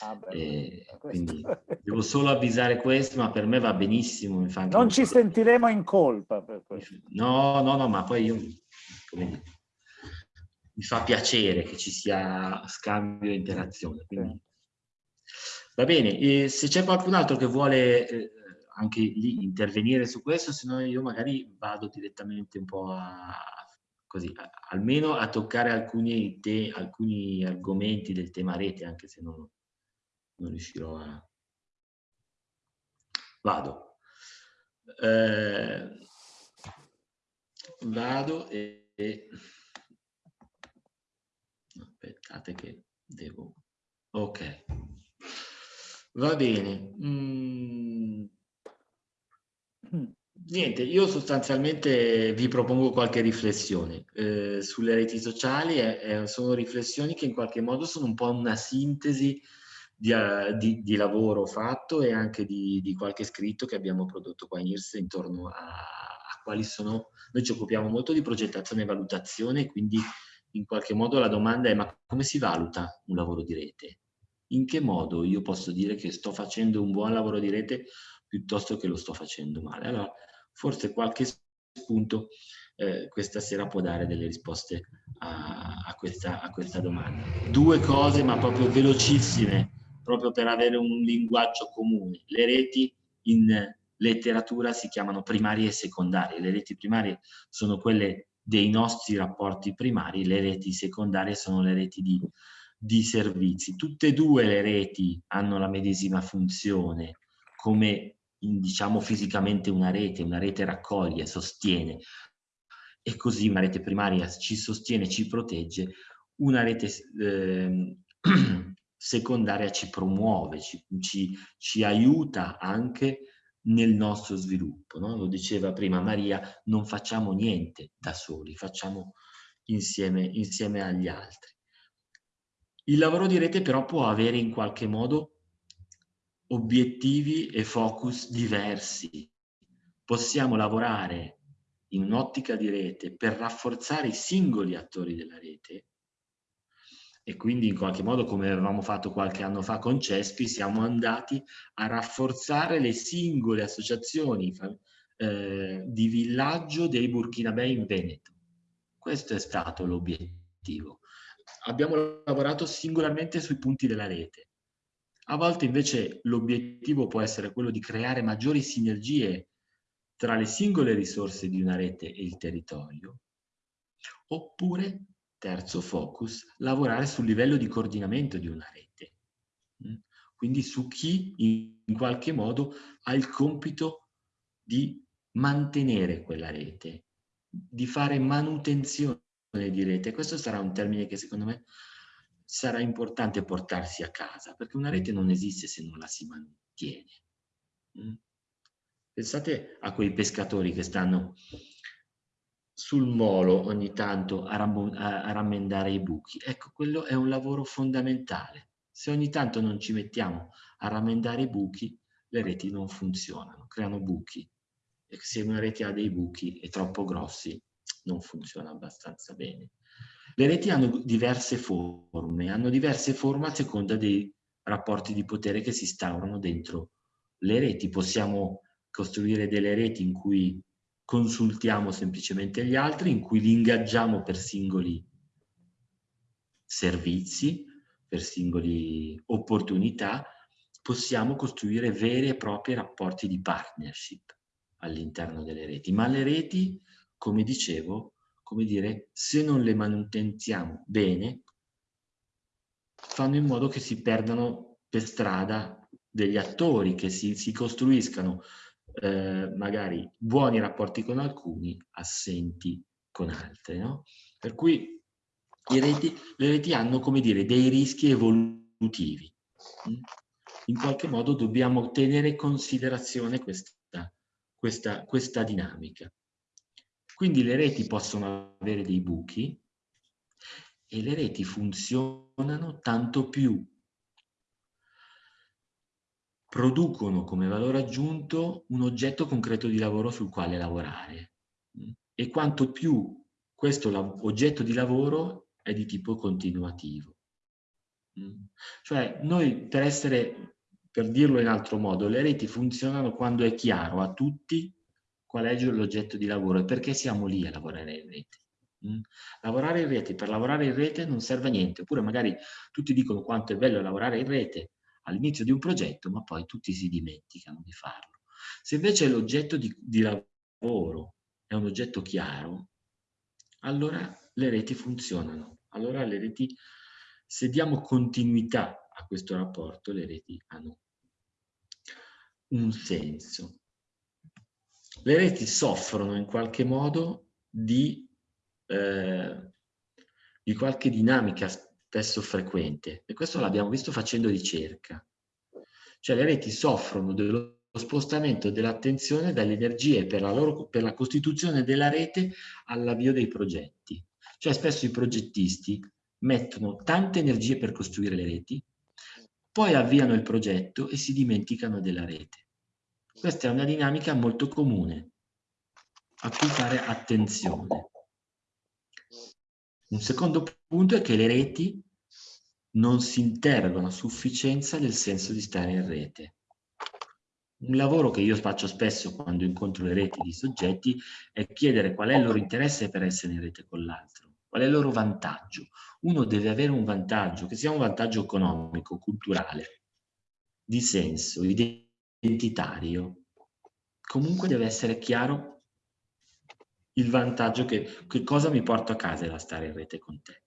Ah, beh, quindi devo solo avvisare questo, ma per me va benissimo. non ci sentiremo in colpa per questo. No, no, no, ma poi io, come mi fa piacere che ci sia scambio e interazione. Quindi... Va bene, e se c'è qualcun altro che vuole eh, anche lì intervenire su questo, se no io magari vado direttamente un po' a, così, a, almeno a toccare alcuni, te, alcuni argomenti del tema rete, anche se non, non riuscirò a... Vado. Eh, vado e, e... Aspettate che devo... Ok. Va bene. Mm. Niente, io sostanzialmente vi propongo qualche riflessione eh, sulle reti sociali, eh, eh, sono riflessioni che in qualche modo sono un po' una sintesi di, uh, di, di lavoro fatto e anche di, di, qualche scritto che abbiamo prodotto qua in IRSE intorno a, a quali sono, noi ci occupiamo molto di progettazione e valutazione, quindi in qualche modo la domanda è ma come si valuta un lavoro di rete? In che modo io posso dire che sto facendo un buon lavoro di rete piuttosto che lo sto facendo male? Allora, forse qualche spunto eh, questa sera può dare delle risposte a, a, questa, a questa domanda. Due cose, ma proprio velocissime, proprio per avere un linguaggio comune. Le reti in letteratura si chiamano primarie e secondarie. Le reti primarie sono quelle dei nostri rapporti primari, le reti secondarie sono le reti di, di servizi. Tutte e due le reti hanno la medesima funzione come diciamo fisicamente una rete, una rete raccoglie, sostiene. E così una rete primaria ci sostiene, ci protegge, una rete eh, secondaria ci promuove, ci, ci, ci aiuta anche nel nostro sviluppo. No? Lo diceva prima Maria, non facciamo niente da soli, facciamo insieme, insieme agli altri. Il lavoro di rete però può avere in qualche modo obiettivi e focus diversi. Possiamo lavorare in un'ottica di rete per rafforzare i singoli attori della rete e quindi in qualche modo come avevamo fatto qualche anno fa con CESPI siamo andati a rafforzare le singole associazioni eh, di villaggio dei Burkinabè in Veneto. Questo è stato l'obiettivo. Abbiamo lavorato singolarmente sui punti della rete. A volte invece l'obiettivo può essere quello di creare maggiori sinergie tra le singole risorse di una rete e il territorio, oppure Terzo focus, lavorare sul livello di coordinamento di una rete. Mm? Quindi su chi in qualche modo ha il compito di mantenere quella rete, di fare manutenzione di rete. Questo sarà un termine che secondo me sarà importante portarsi a casa, perché una rete non esiste se non la si mantiene. Mm? Pensate a quei pescatori che stanno sul molo ogni tanto a, a, rammendare i buchi. Ecco, quello è un lavoro fondamentale. Se ogni tanto non ci mettiamo a rammendare i buchi, le reti non funzionano, creano buchi. E se una rete ha dei buchi e troppo grossi, non funziona abbastanza bene. Le reti hanno diverse forme, hanno diverse forme a seconda dei rapporti di potere che si instaurano dentro le reti. Possiamo costruire delle reti in cui consultiamo semplicemente gli altri, in cui li ingaggiamo per singoli servizi, per singoli opportunità, possiamo costruire veri e propri rapporti di partnership all'interno delle reti. Ma le reti, come dicevo, come dire, se non le manutenziamo bene, fanno in modo che si perdano per strada degli attori, che si, si costruiscano eh, magari buoni rapporti con alcuni, assenti con altri. No? Per cui reti, le reti hanno, come dire, dei rischi evolutivi. Mm? In qualche modo dobbiamo tenere in considerazione questa, questa, questa dinamica. Quindi le reti possono avere dei buchi e le reti funzionano tanto più producono come valore aggiunto un oggetto concreto di lavoro sul quale lavorare e quanto più questo oggetto di lavoro è di tipo continuativo. Cioè noi per essere, per dirlo in altro modo, le reti funzionano quando è chiaro a tutti qual è l'oggetto di lavoro e perché siamo lì a lavorare in rete. Lavorare in rete, per lavorare in rete non serve a niente, oppure magari tutti dicono quanto è bello lavorare in rete, all'inizio di un progetto, ma poi tutti si dimenticano di farlo. Se invece l'oggetto di, di lavoro è un oggetto chiaro, allora le reti funzionano. Allora le reti, se diamo continuità a questo rapporto, le reti hanno un senso. Le reti soffrono in qualche modo di, eh, di qualche dinamica spesso frequente e questo l'abbiamo visto facendo ricerca. Cioè le reti soffrono dello spostamento dell'attenzione dalle energie per la, loro, per la costituzione della rete all'avvio dei progetti. Cioè spesso i progettisti mettono tante energie per costruire le reti, poi avviano il progetto e si dimenticano della rete. Questa è una dinamica molto comune a cui fare attenzione. Un secondo punto è che le reti non si interrogano a sufficienza del senso di stare in rete. Un lavoro che io faccio spesso quando incontro le reti di soggetti è chiedere qual è il loro interesse per essere in rete con l'altro, qual è il loro vantaggio. Uno deve avere un vantaggio, che sia un vantaggio economico, culturale, di senso, identitario. Comunque deve essere chiaro il vantaggio che, che cosa mi porto a casa da stare in rete con te.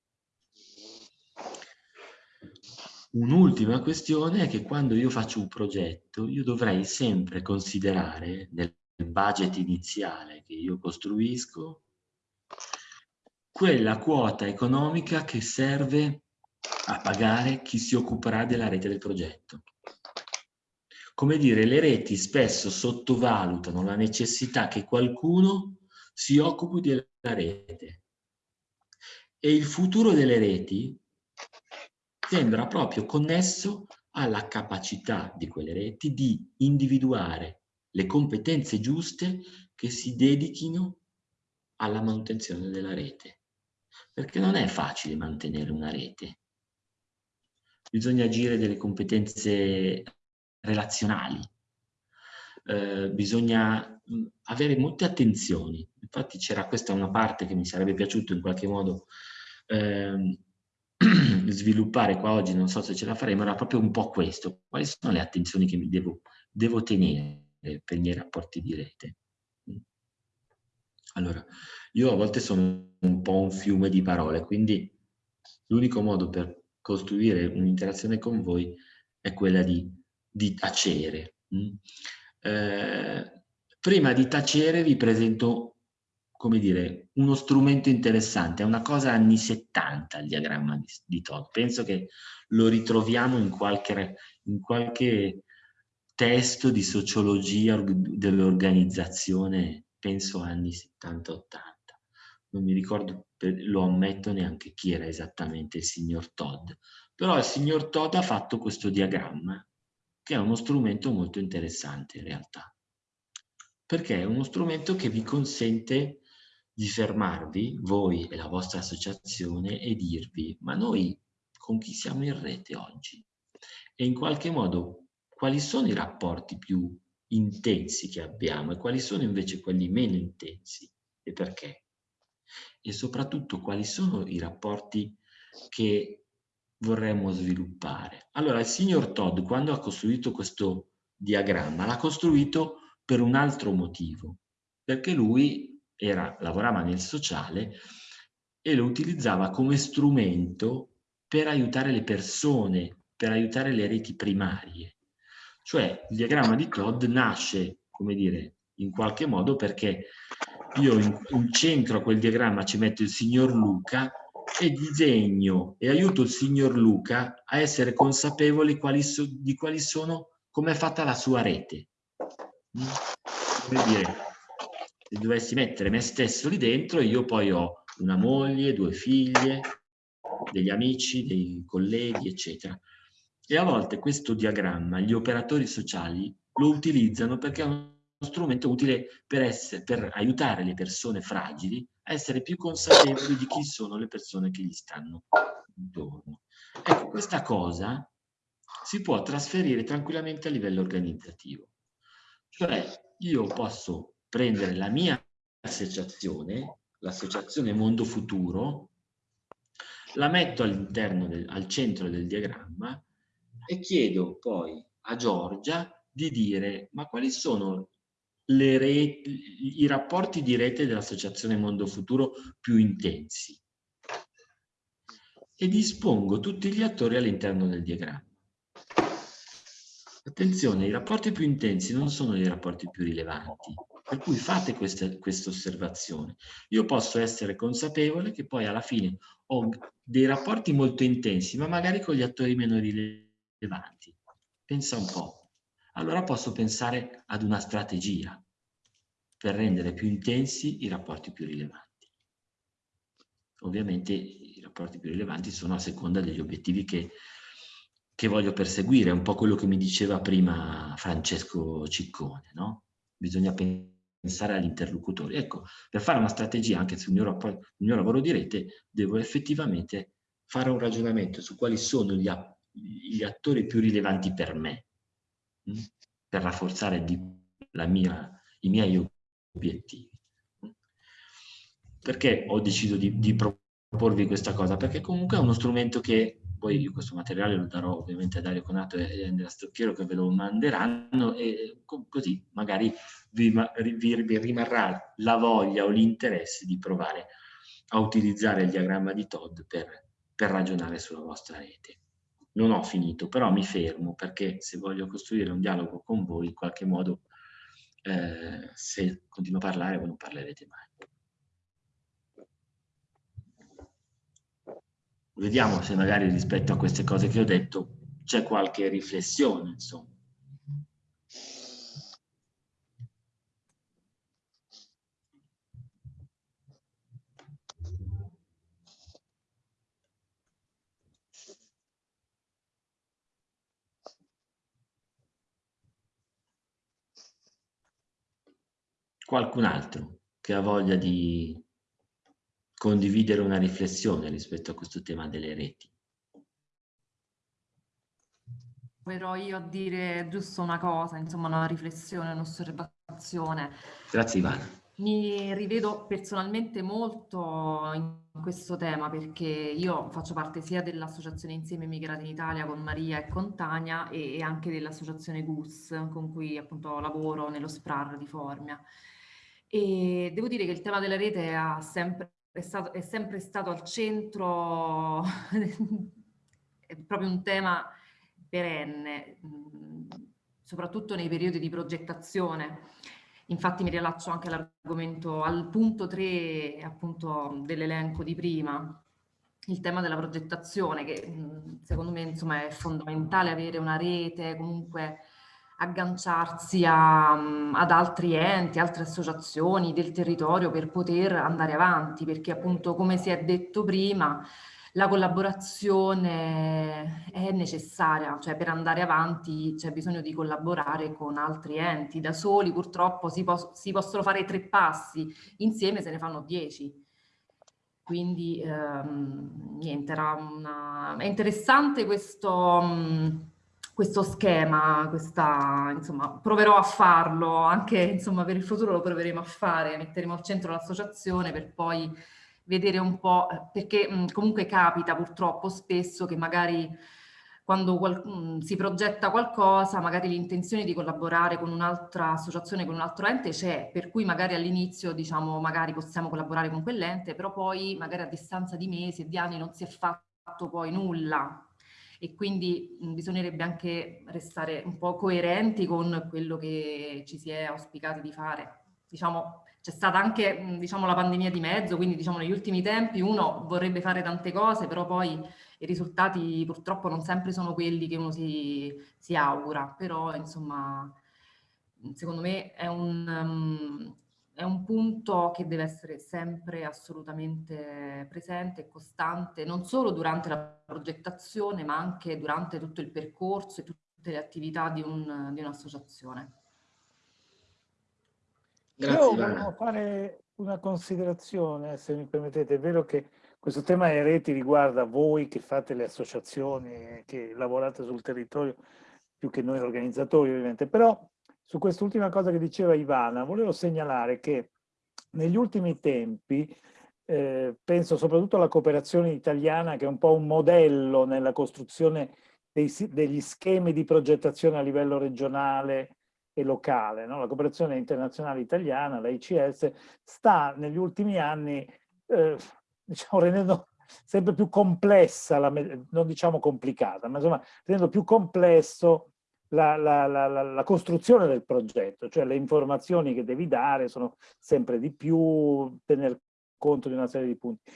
Un'ultima questione è che quando io faccio un progetto, io dovrei sempre considerare nel budget iniziale che io costruisco quella quota economica che serve a pagare chi si occuperà della rete del progetto. Come dire, le reti spesso sottovalutano la necessità che qualcuno si occupi della rete. E il futuro delle reti sembra proprio connesso alla capacità di quelle reti di individuare le competenze giuste che si dedichino alla manutenzione della rete. Perché non è facile mantenere una rete. Bisogna agire delle competenze relazionali, eh, bisogna avere molte attenzioni. Infatti c'era questa una parte che mi sarebbe piaciuto in qualche modo eh, sviluppare qua oggi, non so se ce la faremo, era proprio un po' questo. Quali sono le attenzioni che mi devo, devo tenere per i miei rapporti di rete? Allora, io a volte sono un po' un fiume di parole, quindi l'unico modo per costruire un'interazione con voi è quella di, di tacere. Eh, prima di tacere vi presento come dire, uno strumento interessante, è una cosa anni 70 il diagramma di, di Todd, penso che lo ritroviamo in qualche, in qualche testo di sociologia dell'organizzazione, penso anni 70-80. Non mi ricordo, lo ammetto neanche chi era esattamente il signor Todd, però il signor Todd ha fatto questo diagramma, che è uno strumento molto interessante in realtà, perché è uno strumento che vi consente di fermarvi, voi e la vostra associazione, e dirvi, ma noi con chi siamo in rete oggi? E in qualche modo quali sono i rapporti più intensi che abbiamo e quali sono invece quelli meno intensi e perché? E soprattutto quali sono i rapporti che vorremmo sviluppare? Allora, il signor Todd, quando ha costruito questo diagramma, l'ha costruito per un altro motivo, perché lui era, lavorava nel sociale e lo utilizzava come strumento per aiutare le persone, per aiutare le reti primarie. Cioè il diagramma di Todd nasce, come dire, in qualche modo perché io in, in centro a quel diagramma ci metto il signor Luca e disegno e aiuto il signor Luca a essere consapevoli quali so, di quali sono, come è fatta la sua rete. Mm? Come dire, se dovessi mettere me stesso lì dentro, io poi ho una moglie, due figlie, degli amici, dei colleghi, eccetera. E a volte questo diagramma gli operatori sociali lo utilizzano perché è uno strumento utile per, essere, per aiutare le persone fragili a essere più consapevoli di chi sono le persone che gli stanno intorno. Ecco, questa cosa si può trasferire tranquillamente a livello organizzativo. Cioè, io posso prendere la mia associazione, l'associazione Mondo Futuro, la metto all'interno, al centro del diagramma e chiedo poi a Giorgia di dire ma quali sono i rapporti di rete dell'Associazione Mondo Futuro più intensi e dispongo tutti gli attori all'interno del diagramma. Attenzione, i rapporti più intensi non sono i rapporti più rilevanti, per cui fate questa, questa osservazione. Io posso essere consapevole che poi alla fine ho dei rapporti molto intensi, ma magari con gli attori meno rilevanti. Pensa un po'. Allora posso pensare ad una strategia per rendere più intensi i rapporti più rilevanti. Ovviamente i rapporti più rilevanti sono a seconda degli obiettivi che, che voglio perseguire, è un po' quello che mi diceva prima Francesco Ciccone, no? Bisogna pensare agli interlocutori. Ecco, per fare una strategia anche sul mio, rapporto, sul mio lavoro di rete, devo effettivamente fare un ragionamento su quali sono gli, gli attori più rilevanti per me? Per rafforzare mia, i miei obiettivi. Perché ho deciso di, di proporvi questa cosa? Perché comunque è uno strumento che poi io questo materiale lo darò ovviamente a Dario Conato e Andrea Stocchiero che ve lo manderanno e così magari vi, vi rimarrà la voglia o l'interesse di provare a utilizzare il diagramma di Todd per, per ragionare sulla vostra rete. Non ho finito, però mi fermo perché se voglio costruire un dialogo con voi, in qualche modo, eh, se continuo a parlare, voi non parlerete mai. Vediamo se magari rispetto a queste cose che ho detto c'è qualche riflessione, insomma. Qualcun altro che ha voglia di condividere una riflessione rispetto a questo tema delle reti. Proverò io a dire giusto una cosa, insomma una riflessione, un'osservazione. Grazie Ivana. Mi rivedo personalmente molto in questo tema perché io faccio parte sia dell'Associazione Insieme Immigrati in Italia con Maria e con Tania e anche dell'Associazione GUS con cui appunto lavoro nello SPRAR di Formia. E devo dire che il tema della rete ha sempre è, stato, è sempre stato al centro, è proprio un tema perenne, soprattutto nei periodi di progettazione. Infatti mi riallaccio anche all'argomento, al punto 3 appunto dell'elenco di prima, il tema della progettazione che secondo me insomma è fondamentale avere una rete comunque agganciarsi a, mm, ad altri enti, altre associazioni del territorio per poter andare avanti, perché appunto come si è detto prima la collaborazione è necessaria, cioè per andare avanti c'è bisogno di collaborare con altri enti, da soli purtroppo si, pos si possono fare tre passi, insieme se ne fanno dieci. Quindi ehm, niente, era una... è interessante questo... Mh, questo schema, questa, insomma, proverò a farlo, anche insomma, per il futuro lo proveremo a fare, metteremo al centro l'associazione per poi vedere un po', perché mh, comunque capita purtroppo spesso che magari quando qual, mh, si progetta qualcosa, magari l'intenzione di collaborare con un'altra associazione, con un altro ente c'è, per cui magari all'inizio diciamo magari possiamo collaborare con quell'ente, però poi magari a distanza di mesi e di anni non si è fatto poi nulla e quindi bisognerebbe anche restare un po' coerenti con quello che ci si è auspicati di fare. Diciamo, c'è stata anche diciamo, la pandemia di mezzo, quindi diciamo, negli ultimi tempi uno vorrebbe fare tante cose, però poi i risultati purtroppo non sempre sono quelli che uno si, si augura, però insomma secondo me è un, um, è un punto che deve essere sempre assolutamente presente e costante, non solo durante la progettazione, ma anche durante tutto il percorso e tutte le attività di, un, di un'associazione. Grazie, Io volevo fare una considerazione, se mi permettete. È vero che questo tema delle reti riguarda voi che fate le associazioni, che lavorate sul territorio, più che noi organizzatori ovviamente, però su quest'ultima cosa che diceva Ivana, volevo segnalare che negli ultimi tempi, eh, penso soprattutto alla cooperazione italiana, che è un po' un modello nella costruzione dei, degli schemi di progettazione a livello regionale e locale. No? La cooperazione internazionale italiana, la ICS, sta negli ultimi anni eh, diciamo, rendendo sempre più complessa, la, non diciamo complicata, ma insomma rendendo più complesso la, la, la, la, costruzione del progetto, cioè le informazioni che devi dare sono sempre di più, tener conto di una serie di punti.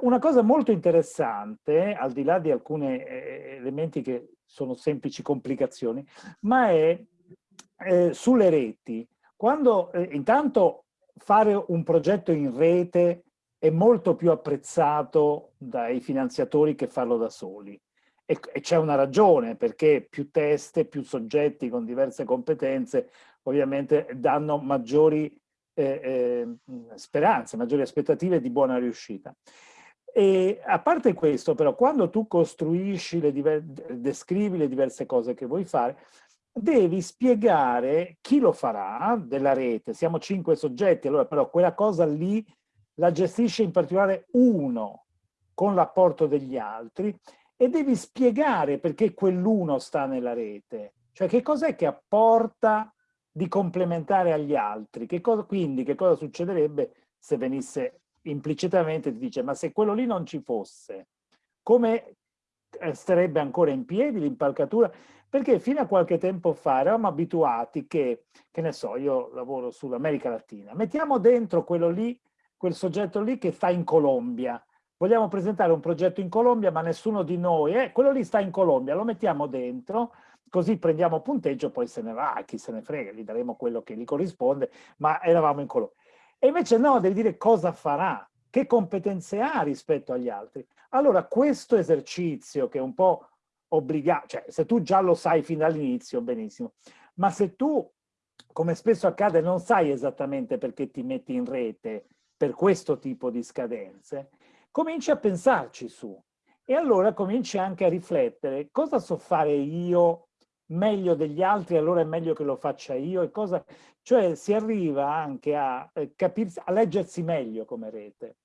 una cosa molto interessante, al di là di alcuni eh, elementi che sono semplici complicazioni, ma è eh, sulle reti. Quando eh, intanto fare un progetto in rete è molto più apprezzato dai finanziatori che farlo da soli. E, c'è una ragione, perché più teste, più soggetti con diverse competenze ovviamente danno maggiori eh, eh, speranze, maggiori aspettative di buona riuscita. E a parte questo, però, quando tu costruisci, le descrivi le diverse cose che vuoi fare, devi spiegare chi lo farà della rete. Siamo cinque soggetti, allora però quella cosa lì la gestisce in particolare uno con l'apporto degli altri e devi spiegare perché quell'uno sta nella rete. Cioè che cos'è che apporta di complementare agli altri? Che cosa, quindi che cosa succederebbe se venisse implicitamente, ti dice ma se quello lì non ci fosse, come eh, starebbe ancora in piedi l'impalcatura? Perché fino a qualche tempo fa eravamo abituati che, che ne so, io lavoro sull'America Latina, mettiamo dentro quello lì quel soggetto lì che sta in Colombia. Vogliamo presentare un progetto in Colombia, ma nessuno di noi, eh, quello lì sta in Colombia, lo mettiamo dentro, così prendiamo punteggio, poi se ne va, chi se ne frega, gli daremo quello che gli corrisponde, ma eravamo in Colombia. E invece no, devi dire cosa farà, che competenze ha rispetto agli altri. Allora questo esercizio che è un po' obbligato, cioè se tu già lo sai fin dall'inizio, benissimo, ma se tu, come spesso accade, non sai esattamente perché ti metti in rete, per questo tipo di scadenze, cominci a pensarci su. E allora cominci anche a riflettere, cosa so fare io meglio degli altri, allora è meglio che lo faccia io, e cosa... cioè si arriva anche a, eh, capirsi, a leggersi meglio come rete.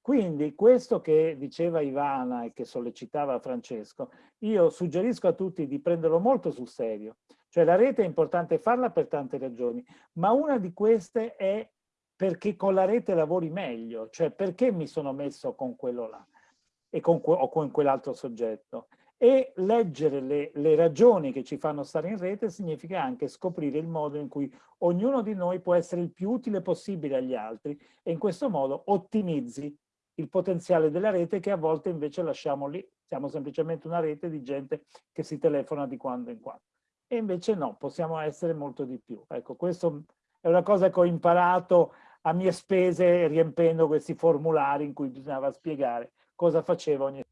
Quindi questo che diceva Ivana e che sollecitava Francesco, io suggerisco a tutti di prenderlo molto sul serio. Cioè la rete è importante farla per tante ragioni, ma una di queste è perché con la rete lavori meglio, cioè perché mi sono messo con quello là e con, o con quell'altro soggetto. E leggere le, le ragioni che ci fanno stare in rete significa anche scoprire il modo in cui ognuno di noi può essere il più utile possibile agli altri e in questo modo ottimizzi il potenziale della rete che a volte invece lasciamo lì. Siamo semplicemente una rete di gente che si telefona di quando in quando. E invece no, possiamo essere molto di più. Ecco, questo è una cosa che ho imparato a mie spese riempendo questi formulari in cui bisognava spiegare cosa faceva ogni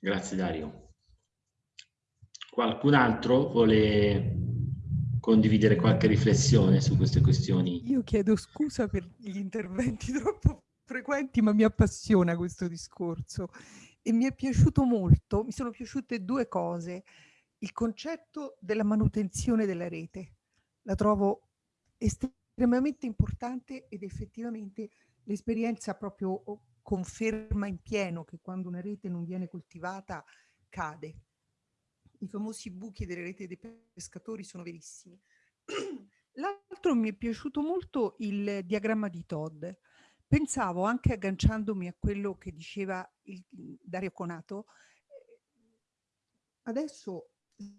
Grazie Dario. Qualcun altro vuole condividere qualche riflessione su queste questioni? Io chiedo scusa per gli interventi troppo frequenti, ma mi appassiona questo discorso e mi è piaciuto molto, mi sono piaciute due cose. Il concetto della manutenzione della rete, la trovo estremamente importante ed effettivamente l'esperienza proprio oh, conferma in pieno che quando una rete non viene coltivata cade. I famosi buchi delle reti dei pescatori sono verissimi. L'altro mi è piaciuto molto il diagramma di Todd. Pensavo anche agganciandomi a quello che diceva il, Dario Conato, adesso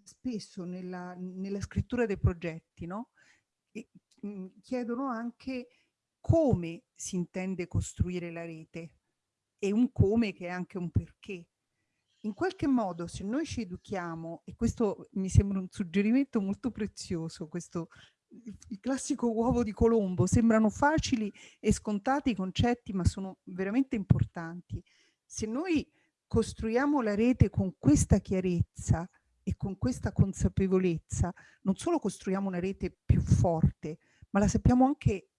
spesso nella, nella scrittura dei progetti, no? Chiedono anche come si intende costruire la rete e un come che è anche un perché. In qualche modo se noi ci educhiamo, e questo mi sembra un suggerimento molto prezioso, questo il classico uovo di Colombo, sembrano facili e scontati i concetti, ma sono veramente importanti. Se noi costruiamo la rete con questa chiarezza e con questa consapevolezza, non solo costruiamo una rete più forte, ma la sappiamo anche,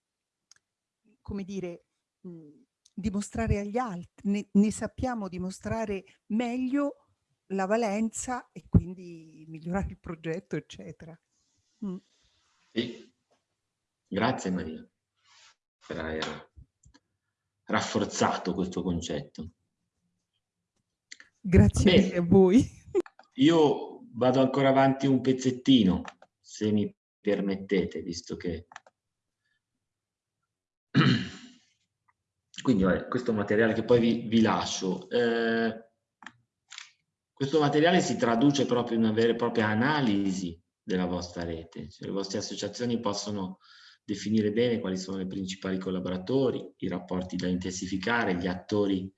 come dire, mh, dimostrare agli altri, ne, ne, sappiamo dimostrare meglio la valenza e quindi migliorare il progetto, eccetera. Mm. Sì. Grazie Maria per aver rafforzato questo concetto. Grazie mille a voi. Io vado ancora avanti un pezzettino, se mi permettete, visto che... Quindi vabbè, questo materiale che poi vi, vi lascio. Eh, questo materiale si traduce proprio in una vera e propria analisi della vostra rete. Cioè, le vostre associazioni possono definire bene quali sono i principali collaboratori, i rapporti da intensificare, gli attori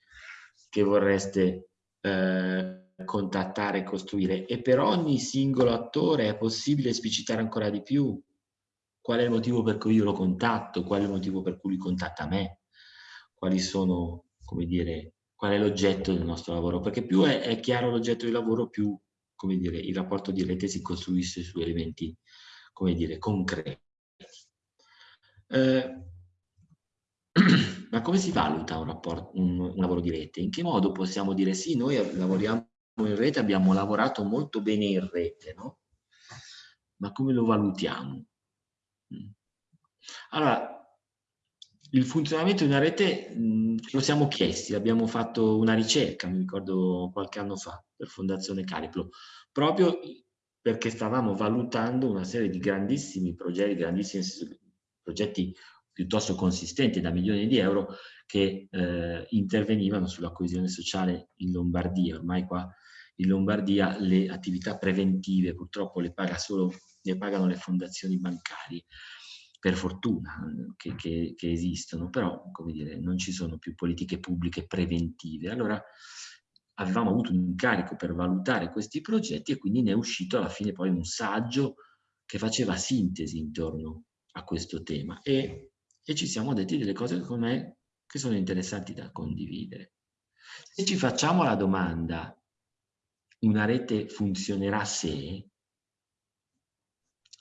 che vorreste eh, contattare e costruire. E per ogni singolo attore è possibile esplicitare ancora di più qual è il motivo per cui io lo contatto, qual è il motivo per cui lui contatta me, quali sono, come dire, qual è l'oggetto del nostro lavoro, perché più è, è chiaro l'oggetto di lavoro, più, come dire, il rapporto di rete si costruisce su elementi, come dire, concreti. Eh, ma come si valuta un, rapporto, un, un lavoro di rete? In che modo possiamo dire sì, noi lavoriamo in rete, abbiamo lavorato molto bene in rete, no? Ma come lo valutiamo? Mm. Allora, il funzionamento di una rete mh, lo siamo chiesti, abbiamo fatto una ricerca, mi ricordo qualche anno fa, per Fondazione Cariplo, proprio perché stavamo valutando una serie di grandissimi progetti, grandissimi progetti piuttosto consistenti da milioni di euro che eh, intervenivano sulla coesione sociale in Lombardia. Ormai qua in Lombardia le attività preventive purtroppo le, paga solo, le pagano le fondazioni bancarie per fortuna che, che, che, esistono, però come dire, non ci sono più politiche pubbliche preventive. Allora avevamo avuto un incarico per valutare questi progetti e quindi ne è uscito alla fine poi un saggio che faceva sintesi intorno a questo tema e, e ci siamo detti delle cose come, che sono interessanti da condividere. Se ci facciamo la domanda, una rete funzionerà se,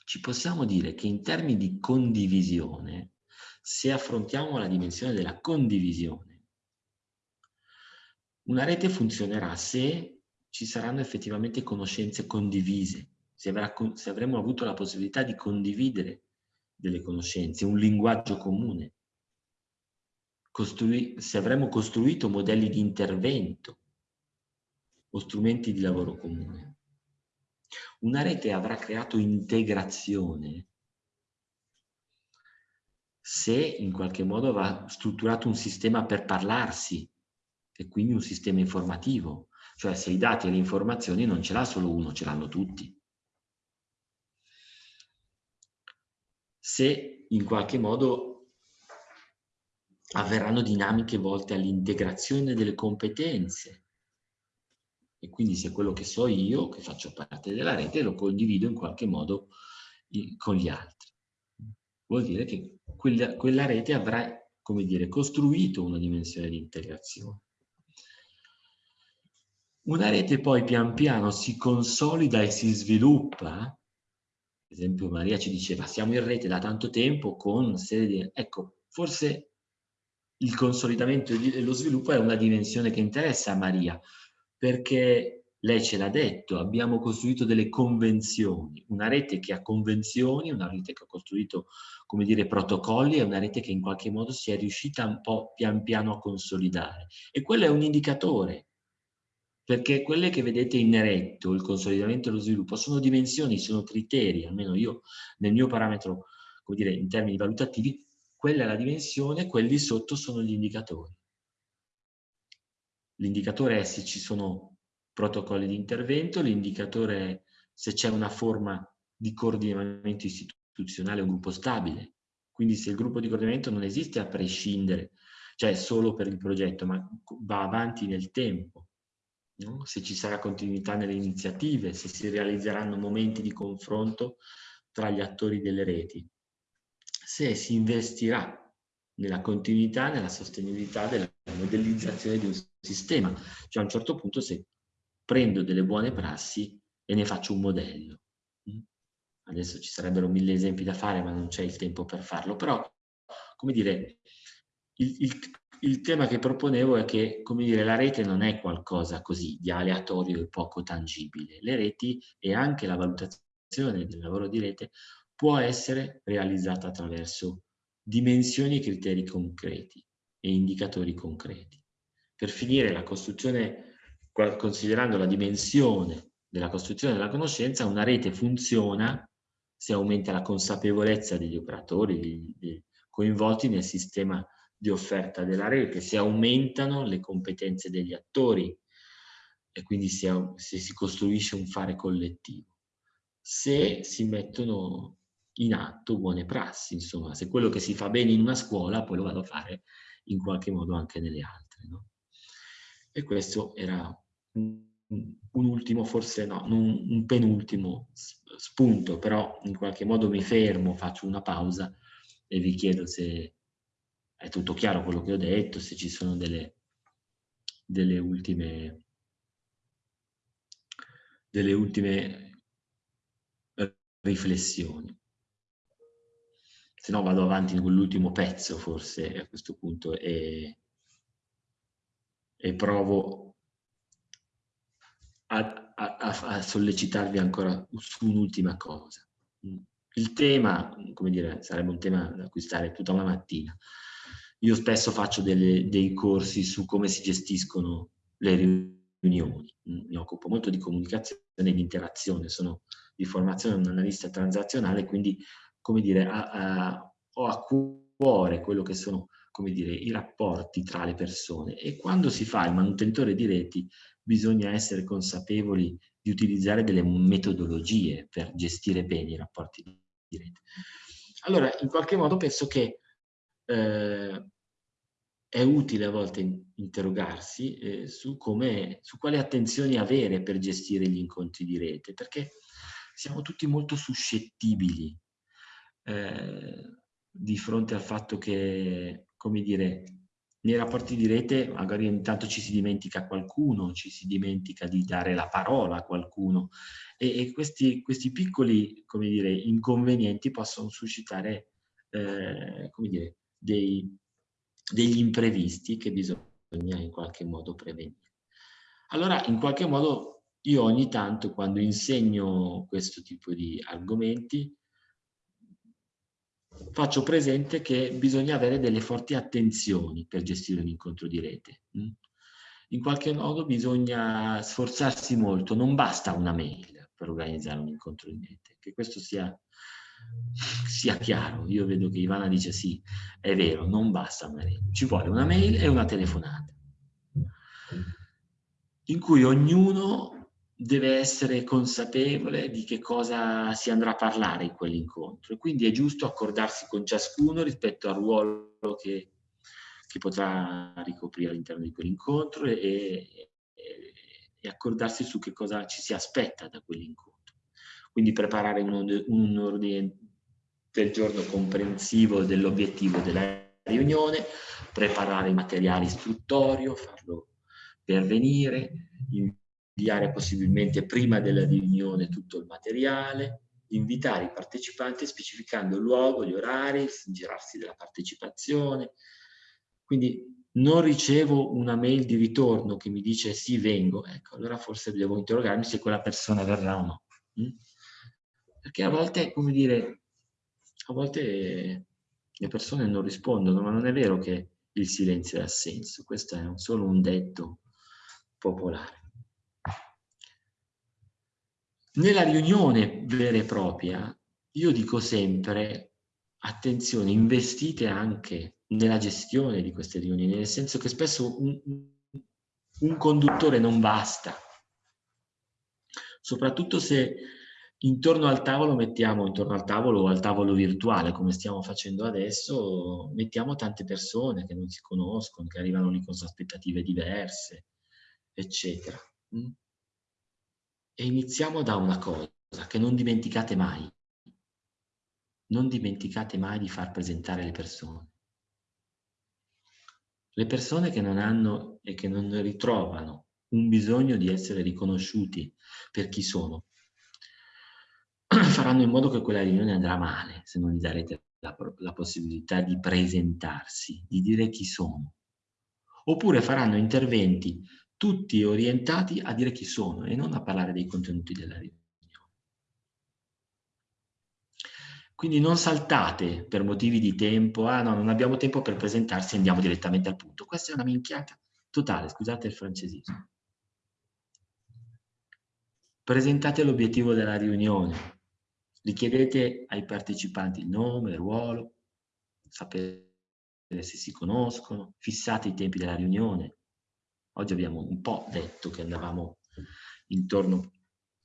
ci possiamo dire che in termini di condivisione, se affrontiamo la dimensione della condivisione, una rete funzionerà se ci saranno effettivamente conoscenze condivise, se, avrà, se avremo avuto la possibilità di condividere delle conoscenze, un linguaggio comune, Costrui, se avremo costruito modelli di intervento o strumenti di lavoro comune. Una rete avrà creato integrazione se in qualche modo avrà strutturato un sistema per parlarsi e quindi un sistema informativo, cioè se i dati e le informazioni non ce l'ha solo uno, ce l'hanno tutti. Se in qualche modo avverranno dinamiche volte all'integrazione delle competenze e quindi se quello che so io, che faccio parte della rete, lo condivido in qualche modo con gli altri. Vuol dire che quella, quella rete avrà, come dire, costruito una dimensione di integrazione. Una rete poi pian piano si consolida e si sviluppa, ad esempio Maria ci diceva siamo in rete da tanto tempo con serie di... Ecco, forse il consolidamento e lo sviluppo è una dimensione che interessa a Maria, perché lei ce l'ha detto, abbiamo costruito delle convenzioni, una rete che ha convenzioni, una rete che ha costruito, come dire, protocolli, è una rete che in qualche modo si è riuscita un po' pian piano a consolidare. E quello è un indicatore, perché quelle che vedete in neretto, il consolidamento e lo sviluppo, sono dimensioni, sono criteri, almeno io nel mio parametro, come dire, in termini valutativi, quella è la dimensione, quelli sotto sono gli indicatori. L'indicatore è se ci sono protocolli di intervento, l'indicatore è se c'è una forma di coordinamento istituzionale, un gruppo stabile. Quindi se il gruppo di coordinamento non esiste a prescindere, cioè solo per il progetto, ma va avanti nel tempo, no? se ci sarà continuità nelle iniziative, se si realizzeranno momenti di confronto tra gli attori delle reti, se si investirà nella continuità, nella sostenibilità della modellizzazione di un sistema. Cioè a un certo punto se prendo delle buone prassi e ne faccio un modello. Mm? Adesso ci sarebbero mille esempi da fare, ma non c'è il tempo per farlo. Però, come dire, il, il, il tema che proponevo è che, come dire, la rete non è qualcosa così di aleatorio e poco tangibile. Le reti e anche la valutazione del lavoro di rete può essere realizzata attraverso dimensioni e criteri concreti e indicatori concreti. Per finire, la costruzione considerando la dimensione della costruzione della conoscenza, una rete funziona se aumenta la consapevolezza degli operatori coinvolti nel sistema di offerta della rete, se aumentano le competenze degli attori e quindi se, se si costruisce un fare collettivo, se si mettono in atto buone prassi, insomma, se quello che si fa bene in una scuola poi lo vado a fare in qualche modo anche nelle altre. No? E questo era un, un ultimo, forse no, un, un penultimo spunto, però in qualche modo mi fermo, faccio una pausa e vi chiedo se è tutto chiaro quello che ho detto, se ci sono delle, delle ultime delle ultime riflessioni. Se no vado avanti con l'ultimo pezzo forse a questo punto e, e provo a, a, a, sollecitarvi ancora su un'ultima cosa. Il tema, come dire, sarebbe un tema da cui stare tutta la mattina. Io spesso faccio delle, dei corsi su come si gestiscono le riunioni. Mi occupo molto di comunicazione e di interazione, sono di formazione un analista transazionale, quindi, come dire, a, a, ho a cuore quello che sono, come dire, i rapporti tra le persone. E quando si fa il manutentore di reti, bisogna essere consapevoli di utilizzare delle metodologie per gestire bene i rapporti di rete. Allora, in qualche modo penso che eh, è utile a volte interrogarsi eh, su, come, su quali attenzioni avere per gestire gli incontri di rete, perché siamo tutti molto suscettibili eh, di fronte al fatto che, come dire, nei rapporti di rete magari intanto ci si dimentica qualcuno, ci si dimentica di dare la parola a qualcuno e, e questi, questi, piccoli come dire, inconvenienti possono suscitare eh, come dire, dei, degli imprevisti che bisogna in qualche modo prevenire. Allora in qualche modo io ogni tanto quando insegno questo tipo di argomenti faccio presente che bisogna avere delle forti attenzioni per gestire un incontro di rete. Mm? In qualche modo bisogna sforzarsi molto, non basta una mail per organizzare un incontro di rete, che questo sia, sia chiaro. Io vedo che Ivana dice sì, è vero, non basta una mail, ci vuole una mail e una telefonata, in cui ognuno deve essere consapevole di che cosa si andrà a parlare in quell'incontro quindi è giusto accordarsi con ciascuno rispetto al ruolo che, che potrà ricoprire all'interno di quell'incontro e, e, e, accordarsi su che cosa ci si aspetta da quell'incontro. Quindi preparare un, un ordine del giorno comprensivo dell'obiettivo della riunione, preparare il materiale istruttorio, farlo pervenire, inviare possibilmente prima della riunione tutto il materiale, invitare i partecipanti specificando il luogo, gli orari, girarsi della partecipazione. Quindi non ricevo una mail di ritorno che mi dice sì, vengo, ecco, allora forse devo interrogarmi se quella persona verrà o no. Mm? Perché a volte, come dire, a volte le persone non rispondono, ma non è vero che il silenzio ha senso, questo è solo un detto popolare. Nella riunione vera e propria, io dico sempre, attenzione, investite anche nella gestione di queste riunioni, nel senso che spesso un, un conduttore non basta, soprattutto se intorno al tavolo mettiamo, intorno al tavolo o al tavolo virtuale, come stiamo facendo adesso, mettiamo tante persone che non si conoscono, che arrivano lì con aspettative diverse, eccetera. E iniziamo da una cosa, che non dimenticate mai. Non dimenticate mai di far presentare le persone. Le persone che non hanno e che non ritrovano un bisogno di essere riconosciuti per chi sono, faranno in modo che quella riunione andrà male se non gli darete la, la possibilità di presentarsi, di dire chi sono. Oppure faranno interventi tutti orientati a dire chi sono e non a parlare dei contenuti della riunione. Quindi non saltate per motivi di tempo, ah no, non abbiamo tempo per presentarsi, andiamo direttamente al punto. Questa è una minchiata totale, scusate il francesismo. presentate l'obiettivo della riunione, richiedete ai partecipanti il nome, il ruolo, sapere se si conoscono, fissate i tempi della riunione. Oggi abbiamo un po' detto che andavamo intorno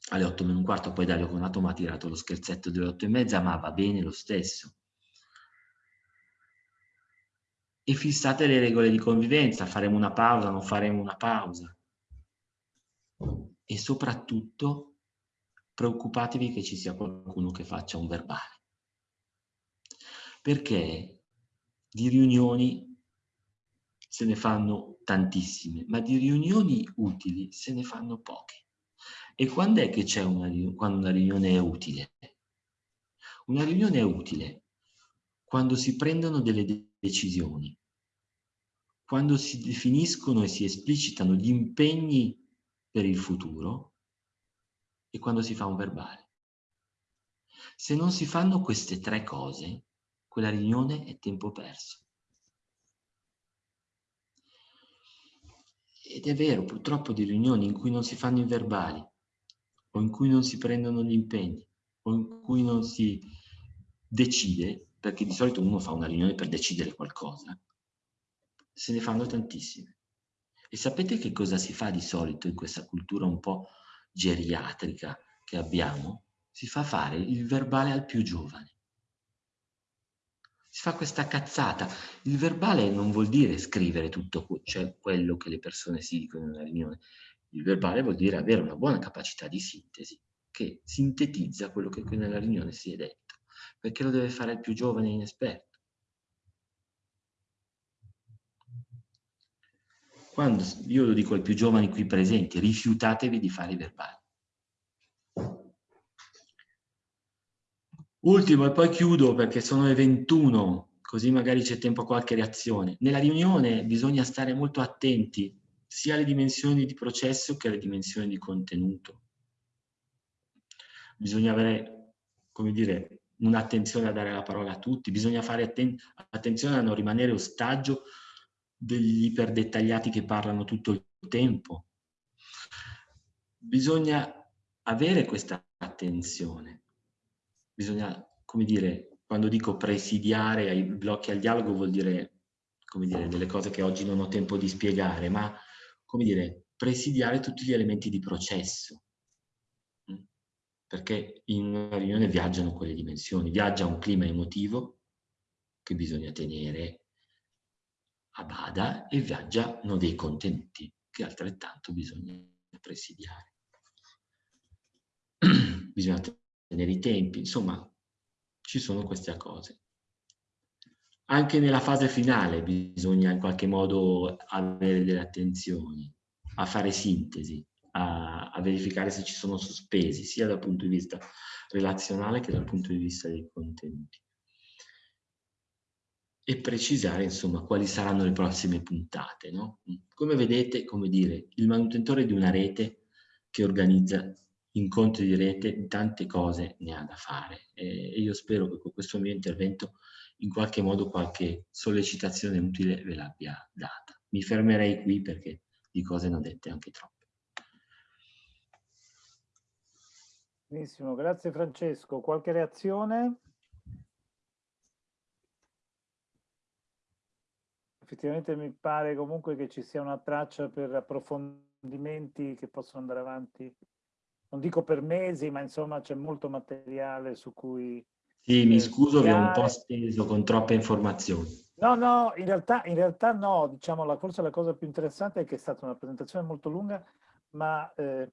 alle 8 meno un quarto, poi Dario Conato mi ha tirato lo scherzetto delle 8 e mezza, ma va bene lo stesso. E fissate le regole di convivenza, faremo una pausa, non faremo una pausa. E soprattutto preoccupatevi che ci sia qualcuno che faccia un verbale. Perché di riunioni se ne fanno tantissime, ma di riunioni utili se ne fanno poche. E quando è che c'è una, una riunione è utile? Una riunione è utile quando si prendono delle decisioni, quando si definiscono e si esplicitano gli impegni per il futuro e quando si fa un verbale. Se non si fanno queste tre cose, quella riunione è tempo perso. Ed è vero, purtroppo di riunioni in cui non si fanno i verbali, o in cui non si prendono gli impegni, o in cui non si decide, perché di solito uno fa una riunione per decidere qualcosa, se ne fanno tantissime. E sapete che cosa si fa di solito in questa cultura un po' geriatrica che abbiamo? Si fa fare il verbale al più giovane. Si fa questa cazzata. Il verbale non vuol dire scrivere tutto cioè quello che le persone si dicono in una riunione. Il verbale vuol dire avere una buona capacità di sintesi che sintetizza quello che qui nella riunione si è detto, perché lo deve fare il più giovane e inesperto. Quando io lo dico ai più giovani qui presenti, rifiutatevi di fare i verbali. Ultimo e poi chiudo perché sono le 21, così magari c'è tempo a qualche reazione. Nella riunione bisogna stare molto attenti sia alle dimensioni di processo che alle dimensioni di contenuto. Bisogna avere, come dire, un'attenzione a dare la parola a tutti, bisogna fare atten attenzione a non rimanere ostaggio degli iperdettagliati che parlano tutto il tempo. Bisogna avere questa attenzione. Bisogna, come dire, quando dico presidiare ai blocchi al dialogo vuol dire, come dire, delle cose che oggi non ho tempo di spiegare, ma come dire, presidiare tutti gli elementi di processo. Mm? Perché in una riunione viaggiano quelle dimensioni, viaggia un clima emotivo che bisogna tenere a bada e viaggiano dei contenuti che altrettanto bisogna presidiare. bisogna tenere i tempi, insomma, ci sono queste cose. Anche nella fase finale bisogna in qualche modo avere delle attenzioni, a fare sintesi, a, a, verificare se ci sono sospesi, sia dal punto di vista relazionale che dal punto di vista dei contenuti. E precisare, insomma, quali saranno le prossime puntate. No? Come vedete, come dire, il manutentore di una rete che organizza incontri di rete, tante cose ne ha da fare. E io spero che con questo mio intervento in qualche modo qualche sollecitazione utile ve l'abbia data. Mi fermerei qui perché di cose ne ho dette anche troppe. Benissimo, grazie Francesco. Qualche reazione? Effettivamente mi pare comunque che ci sia una traccia per approfondimenti che possono andare avanti, non dico per mesi, ma insomma c'è molto materiale su cui sì, mi scuso, vi ho un po' steso con troppe informazioni. No, no, in realtà, in realtà no, diciamo, la, forse la cosa più interessante è che è stata una presentazione molto lunga, ma eh,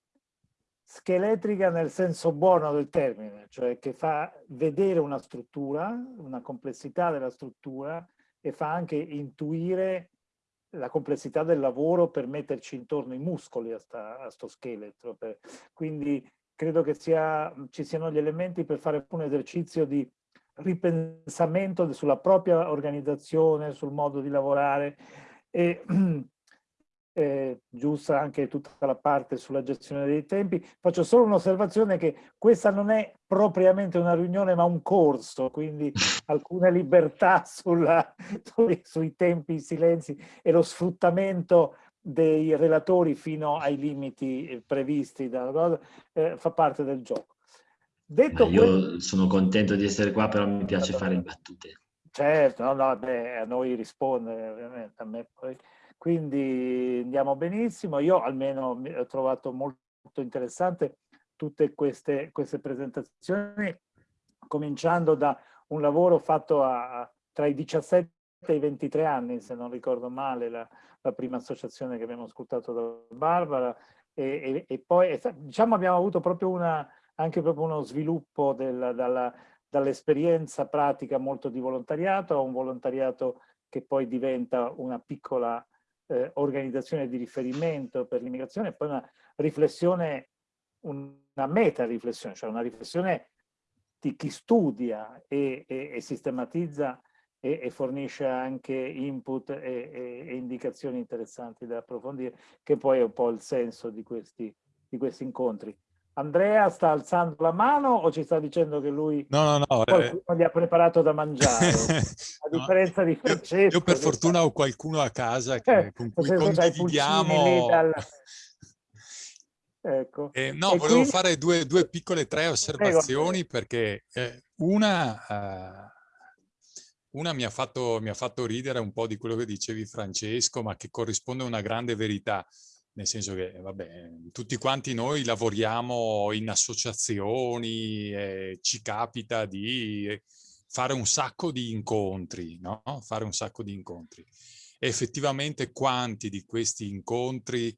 scheletrica nel senso buono del termine, cioè che fa vedere una struttura, una complessità della struttura e fa anche intuire la complessità del lavoro per metterci intorno i muscoli a, sta, a sto scheletro. Per, quindi credo che sia, ci siano gli elementi per fare un esercizio di ripensamento sulla propria organizzazione, sul modo di lavorare e eh, giusta anche tutta la parte sulla gestione dei tempi. Faccio solo un'osservazione che questa non è propriamente una riunione ma un corso, quindi alcune libertà sulla, sui, sui tempi, i silenzi e lo sfruttamento dei relatori fino ai limiti previsti dalla cosa, eh, fa parte del gioco. Detto io questo, sono contento di essere qua, però mi piace fare battute. Certo, no, no, beh, a noi risponde ovviamente, a me poi. Quindi andiamo benissimo. Io almeno ho trovato molto interessante tutte queste, queste presentazioni, cominciando da un lavoro fatto a, tra i 17 e i 23 anni, se non ricordo male, la, la prima associazione che abbiamo ascoltato da Barbara, e, e, e poi diciamo abbiamo avuto proprio una, anche proprio uno sviluppo dall'esperienza pratica molto di volontariato a un volontariato che poi diventa una piccola eh, organizzazione di riferimento per l'immigrazione, poi una riflessione, una meta riflessione, cioè una riflessione di chi studia e, e, e sistematizza e, e, fornisce anche input e, indicazioni interessanti da approfondire, che poi è un po' il senso di questi, di questi incontri. Andrea sta alzando la mano o ci sta dicendo che lui no, no, no, qualcuno eh... gli ha preparato da mangiare? A differenza no, di Francesco. Io, io per fortuna sta... ho qualcuno a casa che, eh, con cui condividiamo... Dal... ecco. eh, no, e volevo quindi... fare due, due, piccole tre osservazioni Prego. perché eh, una... Uh, una mi ha, fatto, mi ha fatto ridere un po' di quello che dicevi Francesco, ma che corrisponde a una grande verità nel senso che, vabbè, tutti quanti noi lavoriamo in associazioni e ci capita di fare un sacco di incontri, no? Fare un sacco di incontri. E effettivamente quanti di questi incontri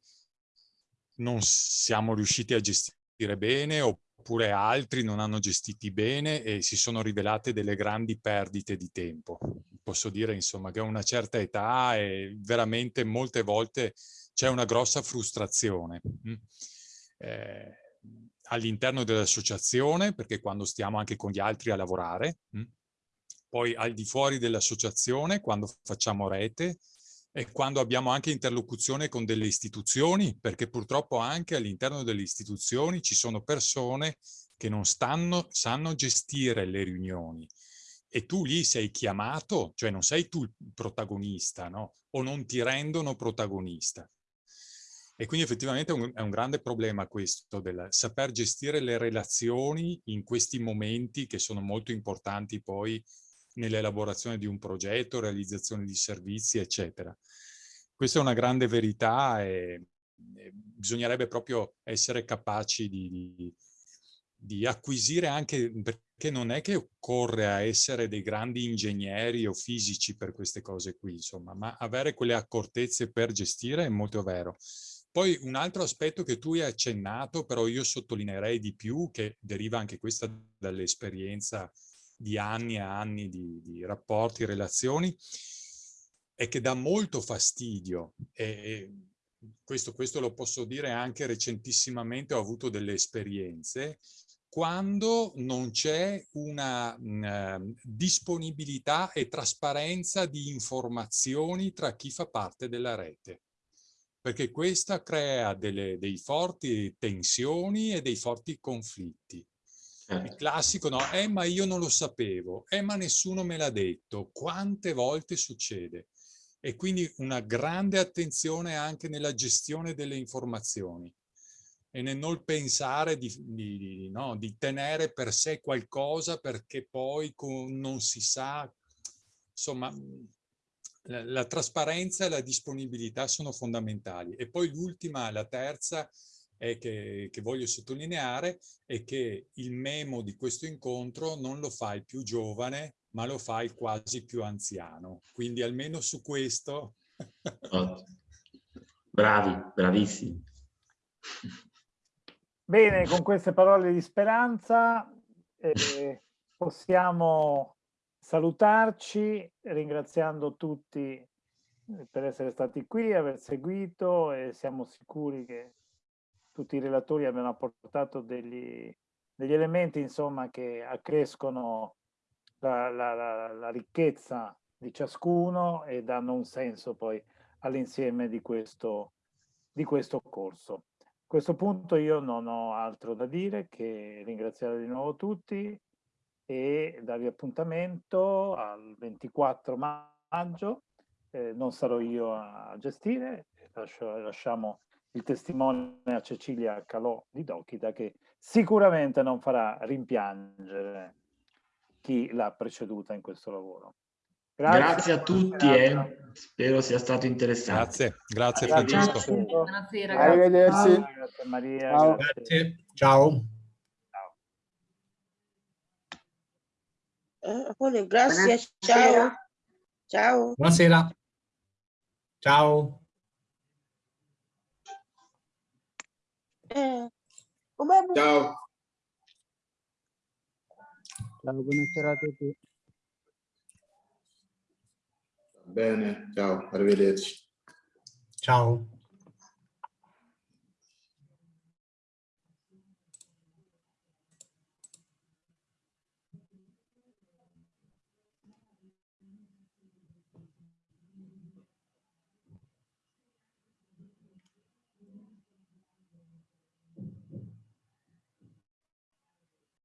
non siamo riusciti a gestire bene oppure altri non hanno gestiti bene e si sono rivelate delle grandi perdite di tempo. Posso dire, insomma, che a una certa età e veramente molte volte c'è una grossa frustrazione mm. eh, all'interno dell'associazione, perché quando stiamo anche con gli altri a lavorare, mm. poi al di fuori dell'associazione, quando facciamo rete, e quando abbiamo anche interlocuzione con delle istituzioni, perché purtroppo anche all'interno delle istituzioni ci sono persone che non stanno, sanno gestire le riunioni. E tu lì sei chiamato, cioè non sei tu il protagonista, no? O non ti rendono protagonista. E quindi effettivamente è un, è un, grande problema questo del saper gestire le relazioni in questi momenti che sono molto importanti poi nell'elaborazione di un progetto, realizzazione di servizi, eccetera. Questa è una grande verità e, e bisognerebbe proprio essere capaci di, di, di acquisire anche, perché non è che occorre essere dei grandi ingegneri o fisici per queste cose qui, insomma, ma avere quelle accortezze per gestire è molto vero. Poi un altro aspetto che tu hai accennato, però io sottolineerei di più, che deriva anche questa dall'esperienza di anni e anni di, di rapporti, relazioni, è che dà molto fastidio. E, questo, questo, lo posso dire anche recentissimamente, ho avuto delle esperienze, quando non c'è una uh, disponibilità e trasparenza di informazioni tra chi fa parte della rete perché questa crea delle, dei forti tensioni e dei forti conflitti. Il certo. classico no, eh ma io non lo sapevo, eh ma nessuno me l'ha detto, quante volte succede? E quindi una grande attenzione anche nella gestione delle informazioni e nel non pensare di, di, no, di tenere per sé qualcosa perché poi con, non si sa, insomma la, la trasparenza e la disponibilità sono fondamentali. E poi l'ultima, la terza, è che, che, voglio sottolineare è che il memo di questo incontro non lo fai più giovane, ma lo fai quasi più anziano. Quindi almeno su questo... Oh. Bravi, bravissimi. Bene, con queste parole di speranza eh, possiamo salutarci ringraziando tutti eh, per essere stati qui, aver seguito e siamo sicuri che tutti i relatori abbiano apportato degli, degli elementi insomma che accrescono la, la, la, la ricchezza di ciascuno e danno un senso poi all'insieme di di questo corso. A questo punto io non ho altro da dire che ringraziare di nuovo tutti e darvi appuntamento al 24 maggio eh, non sarò io a gestire, Lascio, lasciamo il testimone a Cecilia Calò di Dokita che sicuramente non farà rimpiangere chi l'ha preceduta in questo lavoro. Grazie, grazie a tutti e eh. spero sia stato interessante. Grazie, grazie Francesco. Buonasera. Arrivederci. Grazie Maria. Ciao. Grazie. Ciao. Eh, grazie, ciao. Ciao. Buonasera. Ciao. Eh, ciao. Ciao, buonasera a tutti. Bene, ciao, arrivederci. Ciao.